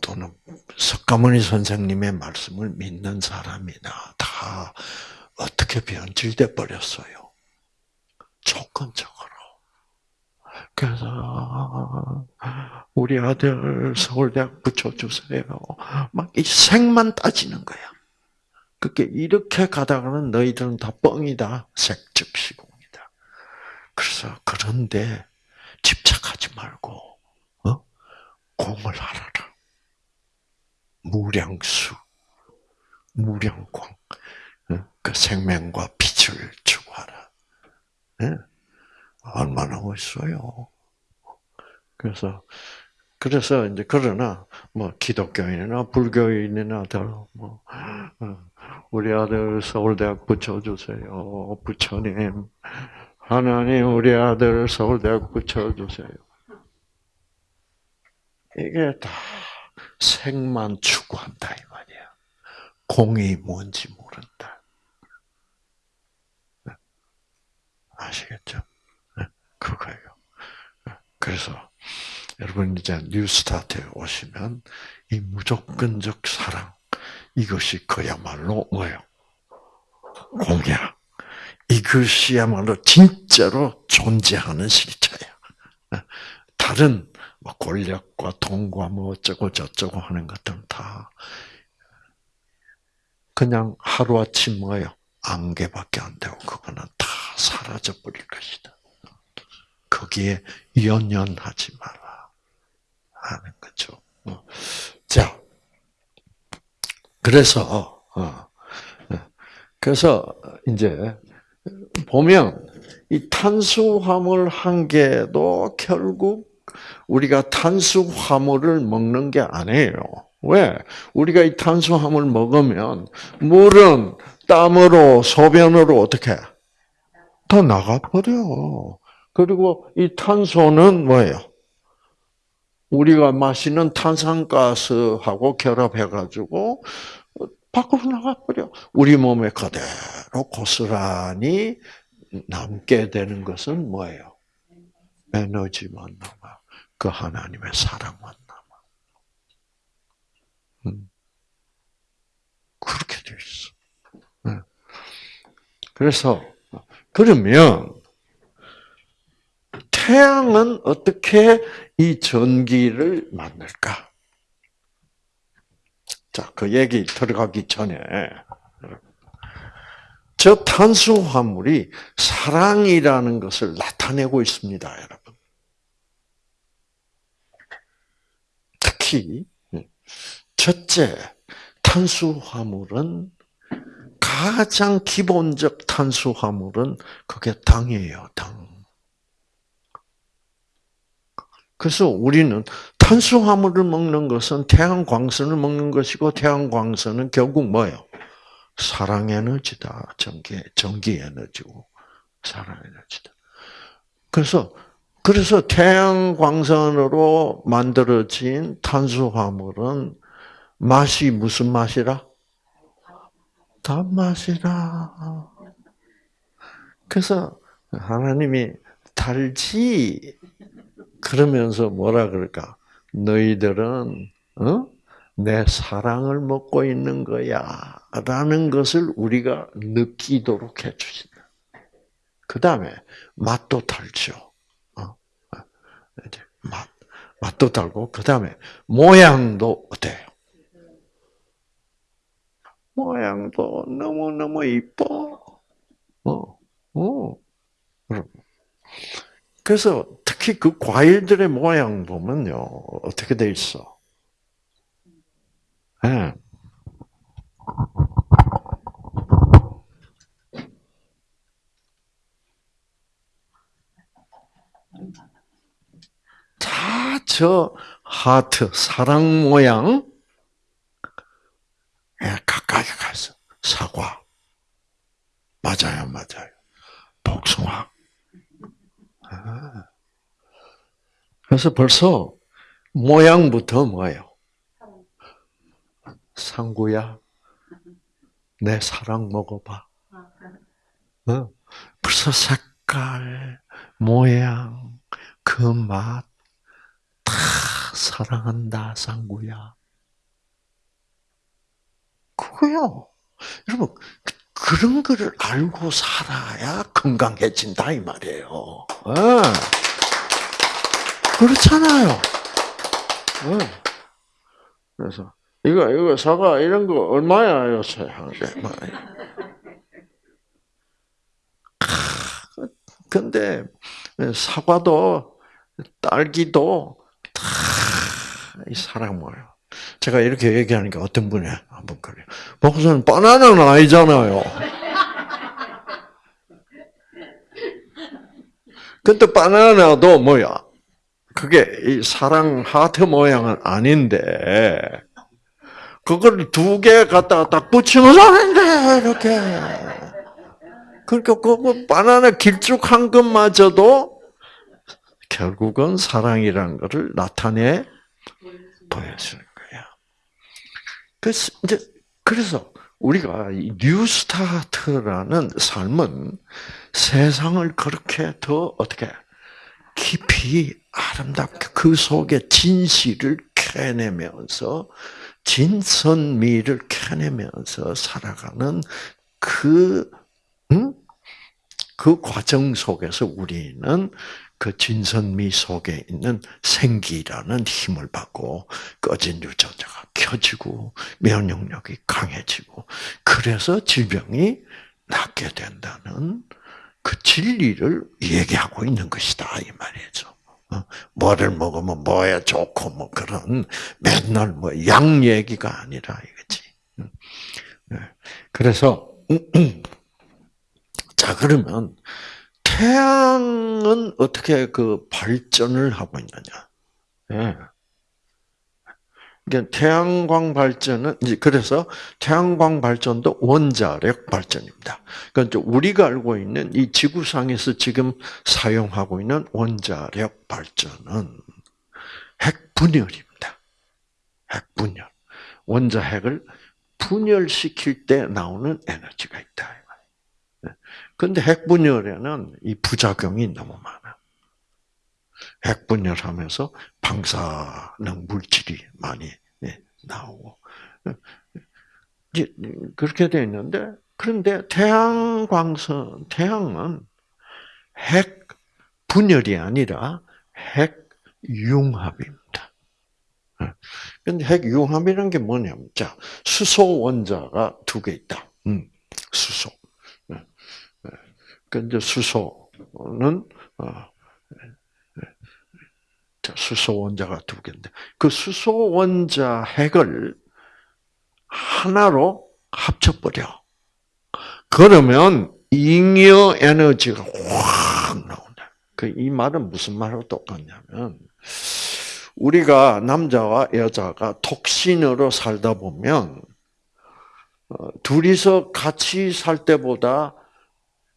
또는 석가모니 선생님의 말씀을 믿는 사람이나, 다 어떻게 변질돼 버렸어요. 조건적으로. 그래서 우리 아들 서울대학 붙여주세요. 막 이 색만 따지는 거야. 그게 이렇게 가다가는 너희들은 다 뻥이다. 색즉시공이다. 그래서 그런데 집착하지 말고 어? 공을 알아라. 무량수, 무량광, 어? 그 생명과 빛을 추구하라. 네? 얼마나 멋있어요. 그래서 그래서 이제 그러나 뭐 기독교인이나 불교인이나 더뭐 우리 아들 서울대학 붙여주세요. 부처님 하나님 우리 아들 서울대학 붙여주세요. 이게 다 색만 추구한다 이 말이야. 공이 뭔지 모른다. 아시겠죠? 그거예요. 그래서 여러분 이제 뉴스타트에 오시면 이 무조건적 사랑 이것이 그야말로 뭐예요? 공약. 이것이야말로 진짜로 존재하는 실체야. 다른 뭐 권력과 돈과 뭐 어쩌고 저쩌고 하는 것들은 다 그냥 하루아침 뭐예요? 안개밖에 안 되고 그거는 다 사라져 버릴 것이다. 거기에 연연하지 마라 하는 거죠. 어. 자, 그래서 어, 어. 그래서 이제 보면 이 탄수화물 한 개도 결국 우리가 탄수화물을 먹는 게 아니에요. 왜? 우리가 이 탄수화물 먹으면 물은 땀으로 소변으로 어떻게 다 나가버려. 그리고 이 탄소는 뭐예요? 우리가 마시는 탄산가스하고 결합해가지고 밖으로 나가버려. 우리 몸에 그대로 고스란히 남게 되는 것은 뭐예요? 에너지만 남아. 그 하나님의 사랑만 남아. 음. 그렇게 돼 있어. 네. 그래서 그러면 태양은 어떻게 이 전기를 만들까? 자, 그 얘기 들어가기 전에 저 탄수화물이 사랑이라는 것을 나타내고 있습니다, 여러분. 특히 첫째, 탄수화물은 가장 기본적 탄수화물은 그게 당이에요, 당. 그래서 우리는 탄수화물을 먹는 것은 태양광선을 먹는 것이고 태양광선은 결국 뭐예요? 사랑 에너지다. 전기 전기 에너지고 사랑 에너지다. 그래서 그래서 태양광선으로 만들어진 탄수화물은 맛이 무슨 맛이라? 단맛이라. 그래서 하나님이 달지 그러면서 뭐라 그럴까? 너희들은 어? 내 사랑을 먹고 있는 거야. 라는 것을 우리가 느끼도록 해 주신다. 그 다음에 맛도 달죠. 어? 맛, 맛도 달고, 그 다음에 모양도 어때요? 모양도 너무 너무 이뻐. 어, 어. 그래서 특히 그 과일들의 모양 보면요, 어떻게 돼 있어? 네. 다저 하트 사랑 모양 예, 가까이 가서 사과 맞아요, 맞아요. 복숭아. 아. 그래서 벌써 모양부터 뭐예요? 상구야, 내 사랑 먹어봐. 어? 벌써 색깔, 모양, 그 맛, 다 사랑한다, 상구야. 그거요. 여러분, 그런 거를 알고 살아야 건강해진다, 이 말이에요. 어. 그렇잖아요. 어. 그래서, 이거, 이거 사과 이런 거 얼마야, 요새 한 개. 근데 사과도 딸기도 다 사랑 뭐예요. 제가 이렇게 얘기하니까 어떤 분이 한번 그래요. 목사님 바나나는 아니잖아요. 근데 바나나도 뭐야? 그게 이 사랑 하트 모양은 아닌데 그걸 두 개 갖다가 딱 붙이면 하는데 이렇게. 그러니까 그 바나나 길쭉한 것마저도 결국은 사랑이라는 것을 나타내 보여주는. 그래서 이제 그래서 우리가 뉴스타트라는 삶은 세상을 그렇게 더 어떻게 깊이 아름답게 그 속에 진실을 캐내면서 진선미를 캐내면서 살아가는 그, 응? 그 과정 속에서 우리는 그 진선미 속에 있는 생기라는 힘을 받고 꺼진 유전자가 켜지고 면역력이 강해지고 그래서 질병이 낫게 된다는 그 진리를 얘기하고 있는 것이다 이 말이죠. 어? 뭐를 먹으면 뭐야 좋고 뭐 그런 맨날 뭐 양 얘기가 아니라 이거지. 네. 그래서 자 그러면 태양은 어떻게 그 발전을 하고 있느냐? 예. 그러니까 태양광 발전은 이제 그래서 태양광 발전도 원자력 발전입니다. 그러니까 우리가 알고 있는 이 지구상에서 지금 사용하고 있는 원자력 발전은 핵 분열입니다. 핵 분열. 원자 핵을 분열시킬 때 나오는 에너지가 있다. 그런데 핵 분열에는 이 부작용이 너무 많아. 핵 분열하면서 방사능 물질이 많이 예, 나오고 그렇게 되어 있는데 그런데 태양광선 태양은 핵 분열이 아니라 핵 융합입니다. 근데 핵 융합이라는 게 뭐냐면, 자, 수소 원자가 두 개 있다. 음, 수소. 근데 수소는, 어, 수소 원자가 두 개인데, 그 수소 원자 핵을 하나로 합쳐버려. 그러면 잉여 에너지가 확 나온다. 그 이 말은 무슨 말하고 똑같냐면 우리가 남자와 여자가 독신으로 살다 보면 어, 둘이서 같이 살 때보다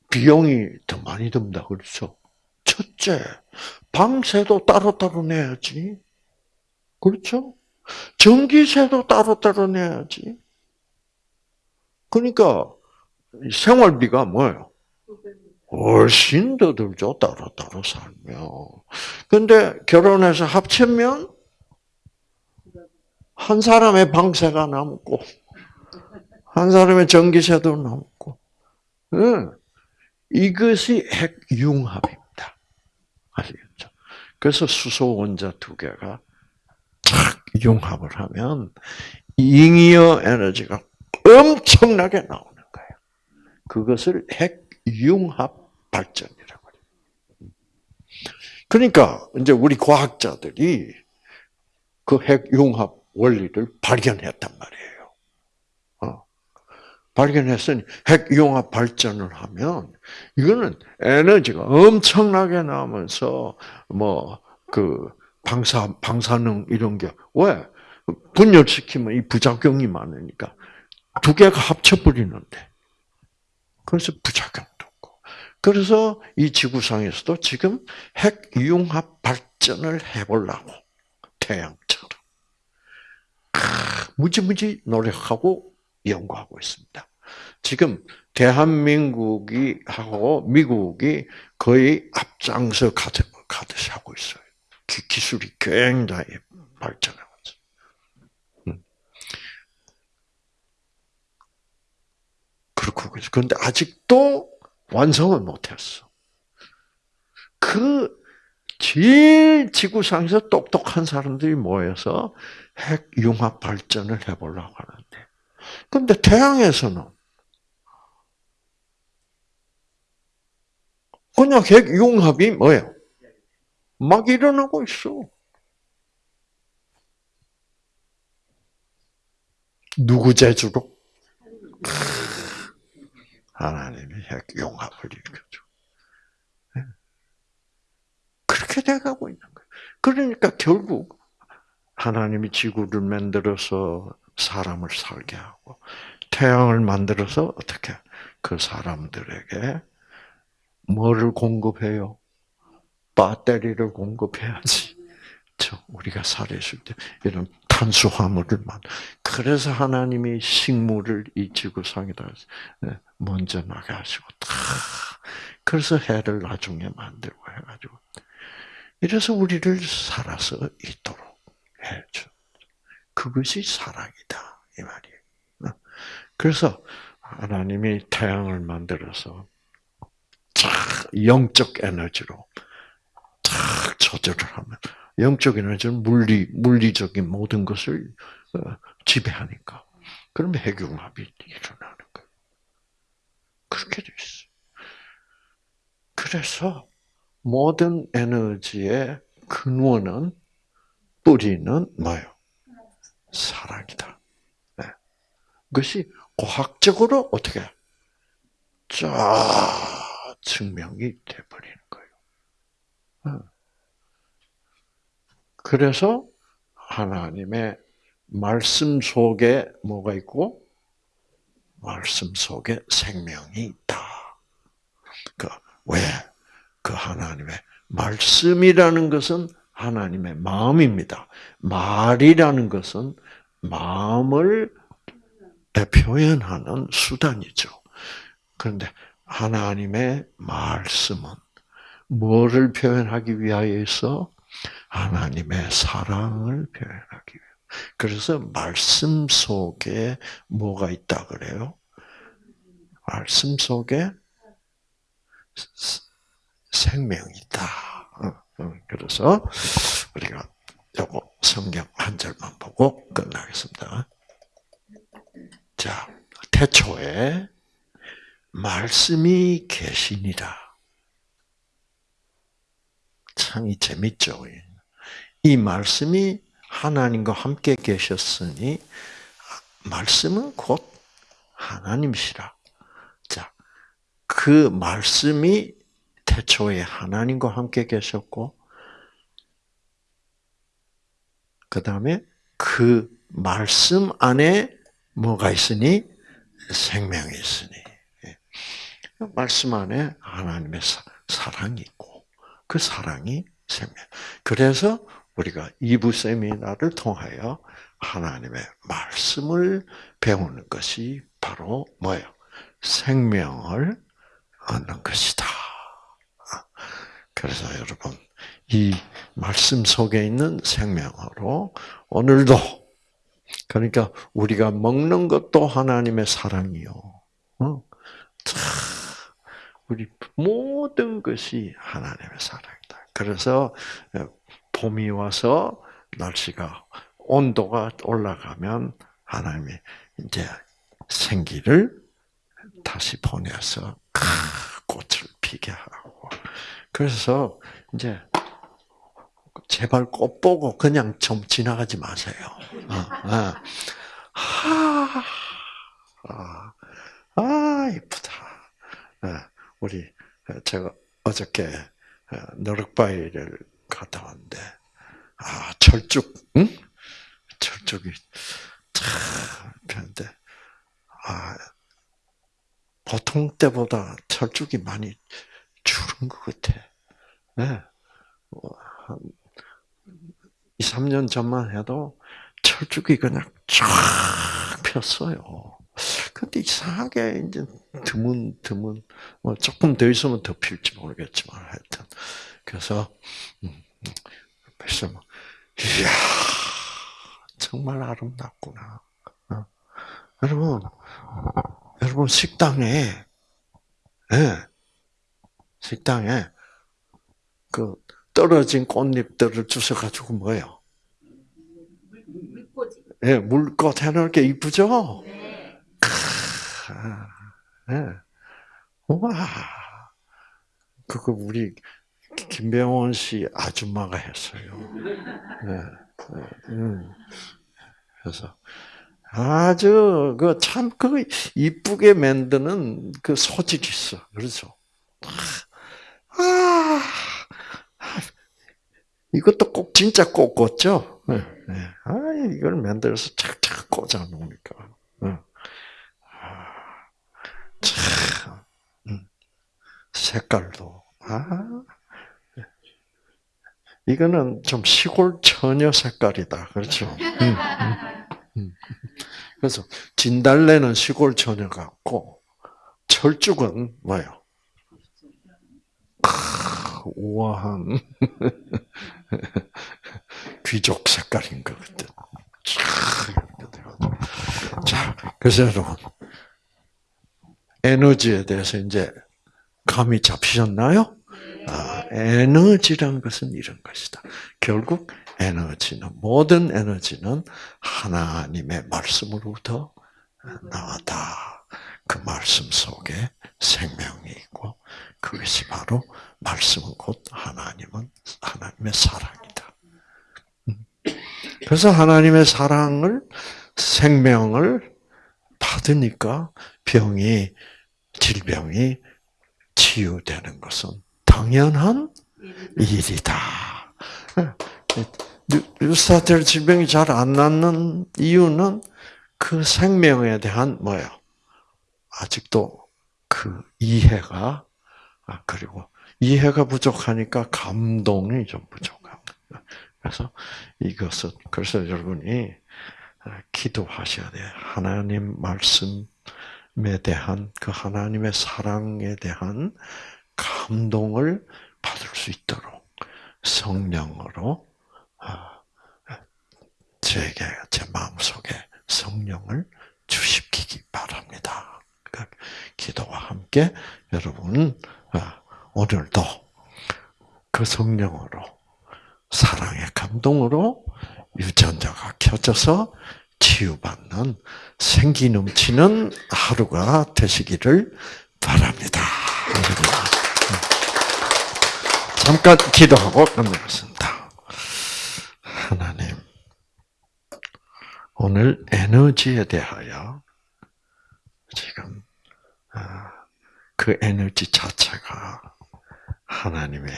비용이 더 많이 든다 그렇죠. 첫째, 방세도 따로따로 내야지. 그렇죠? 전기세도 따로따로 내야지. 그러니까 생활비가 뭐예요? 훨씬 더 들죠. 따로따로 살면. 근데 결혼해서 합치면 한 사람의 방세가 남고 한 사람의 전기세도 남고 네. 이것이 핵융합입니다. 아시겠죠? 그래서 수소 원자 두 개가 착 융합을 하면 잉여 에너지가 엄청나게 나오는 거예요. 그것을 핵융합 발전이라고 해요. 그러니까 이제 우리 과학자들이 그 핵융합 원리를 발견했단 말이에요. 어. 발견했으니 핵융합 발전을 하면 이거는 에너지가 엄청나게 나오면서 뭐 그 방사 방사능 이런 게 왜? 분열시키면 이 부작용이 많으니까 두 개가 합쳐버리는데. 그래서 부작용도 없고. 그래서 이 지구상에서도 지금 핵융합 발전을 해보려고 태양처럼 무지무지 노력하고 연구하고 있습니다. 지금 대한민국이 하고 미국이 거의 앞장서 가듯이 하고 있어요. 기 술이 굉장히 발전해. 그렇고 그런데 아직도 완성을 못했어. 그 제일 지구상에서 똑똑한 사람들이 모여서 핵융합 발전을 해보려고 하는데, 근데 태양에서는 그냥 핵융합이 뭐예요? 막 일어나고 있어. 누구 재주로? 하나님이 핵융합을 일으켜줘. 예. 그렇게 돼가고 있는 거예요. 그러니까 결국 하나님이 지구를 만들어서 사람을 살게 하고 태양을 만들어서 어떻게 그 사람들에게 뭐를 공급해요? 배터리를 공급해야지. 저 우리가 살아있을 때 이런 탄수화물을 만. 그래서 하나님이 식물을 이 지구상에다 네, 먼저 나게 하시고 다 그래서 해를 나중에 만들고 해가지고 이래서 우리를 살아서 있도록 해줘. 그것이 사랑이다 이 말이에요. 어? 그래서 하나님이 태양을 만들어서 영적 에너지로 탁 조절을 하면 영적 에너지는 물리, 물리적인 모든 것을 어, 지배하니까. 그러면 핵융합이 일어나는 거예요. 그렇게 돼 있어요. 그래서 모든 에너지의 근원은, 뿌리는 뭐예요? 사랑이다. 네. 그것이 과학적으로 어떻게 쫙 증명이 돼버리는 거예요. 어. 그래서 하나님의 말씀 속에 뭐가 있고 말씀 속에 생명이 있다. 그 왜? 그 하나님의 말씀이라는 것은 하나님의 마음입니다. 말이라는 것은 마음을 표현하는 수단이죠. 그런데 하나님의 말씀은 뭐를 표현하기 위하여서 하나님의 사랑을 표현하기 위해. 그래서 말씀 속에 뭐가 있다 그래요? 말씀 속에 생명이 있다. 그래서 우리가 요거 성경 한 절만 보고 끝나겠습니다. 자, 태초에 말씀이 계시니라. 참 재밌죠. 이 말씀이 하나님과 함께 계셨으니 말씀은 곧 하나님이시라. 자, 그 말씀이 태초에 하나님과 함께 계셨고, 그 다음에 그 말씀 안에 뭐가 있으니? 생명이 있으니. 예. 말씀 안에 하나님의 사랑이 있고, 그 사랑이 생명. 그래서 우리가 이부 세미나를 통하여 하나님의 말씀을 배우는 것이 바로 뭐예요? 생명을 얻는 것이다. 그래서 여러분, 이 말씀 속에 있는 생명으로 오늘도 그러니까 우리가 먹는 것도 하나님의 사랑이요. 어? 우리 모든 것이 하나님의 사랑이다. 그래서 봄이 와서 날씨가 온도가 올라가면 하나님이 이제 생기를 다시 보내서 꽃을 피게 하고 그래서 이제 제발 꽃 보고 그냥 좀 지나가지 마세요. 어, 어. 하, 아, 아 이쁘다. 어, 우리 제가 어저께 너럭바위를 갔다 왔는데 아 철쭉, 응? 철쭉이 참 폈는데 아 보통 때보다 철쭉이 많이 줄은 것 같아. 네. 한 2, 3년 전만 해도 철쭉이 그냥 쫙 폈어요. 근데 이상하게 이제 드문 드문 뭐 조금 더 있으면 더 필지 모르겠지만 하여튼 그래서 음, 그래서 뭐, 이야 정말 아름답구나. 어? 여러분 여러분 식당에 네, 식당에 그 떨어진 꽃잎들을 주워 가지고 뭐예요? 물꽃. 예, 물꽃 해놓을 게 이쁘죠? 네. 네. 와, 그거 우리 김병원 씨 아줌마가 했어요. 네. 네. 음. 그래서 아주 그참그 이쁘게 만드는 그 소질이 있어. 그렇죠? 아, 이것도 꼭 진짜 꼭 꽂죠. 네. 네. 아, 이걸 만들어서 착착 꽂아 놓으니까. 음. 색깔도 아, 이거는 좀 시골 처녀 색깔이다, 그렇죠? 음, 음, 그래서 진달래는 시골 처녀 같고 철쭉은 뭐요? 우아한 귀족 색깔인 것 같은. 자, 그래서 여러분 에너지에 대해서 이제 감이 잡히셨나요? 아, 에너지란 것은 이런 것이다. 결국 에너지는 모든 에너지는 하나님의 말씀으로부터 나왔다. 그 말씀 속에 생명이 있고 그것이 바로 말씀은 곧 하나님은 하나님의 사랑이다. 음. 그래서 하나님의 사랑을 생명을 받으니까 병이 질병이 치유되는 것은 당연한 일이다. 뉴스타트 질병이 잘 안 낫는 이유는 그 생명에 대한 뭐예요? 아직도 그 이해가 아, 그리고 이해가 부족하니까 감동이 좀 부족합니다. 그래서 이것은 그래서 여러분이 기도하셔야 돼요. 하나님 말씀에 대한 그 하나님의 사랑에 대한 감동을 받을 수 있도록 성령으로 아, 제게 제 마음속에 성령을 주십기기 바랍니다. 그 기도와 함께 여러분 아, 오늘도 그 성령으로 사랑의 감동으로 유전자가 켜져서 치유받는 생기 넘치는 하루가 되시기를 바랍니다. 잠깐 기도하고 끝내겠습니다. 하나님, 오늘 에너지에 대하여 지금 아, 그 에너지 자체가 하나님의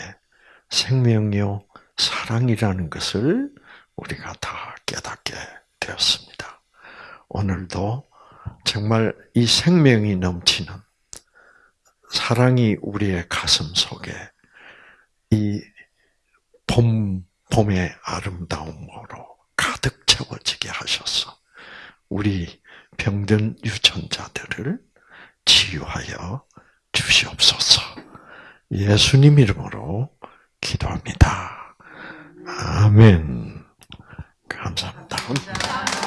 생명요 사랑이라는 것을 우리가 다 깨닫게 되었습니다. 오늘도 정말 이 생명이 넘치는 사랑이 우리의 가슴 속에 이 봄, 봄의 아름다움으로 가득 채워지게 하셔서 우리 병든 유전자들을 치유하여 주시옵소서. 예수님 이름으로 기도합니다. 아멘. 감사합니다.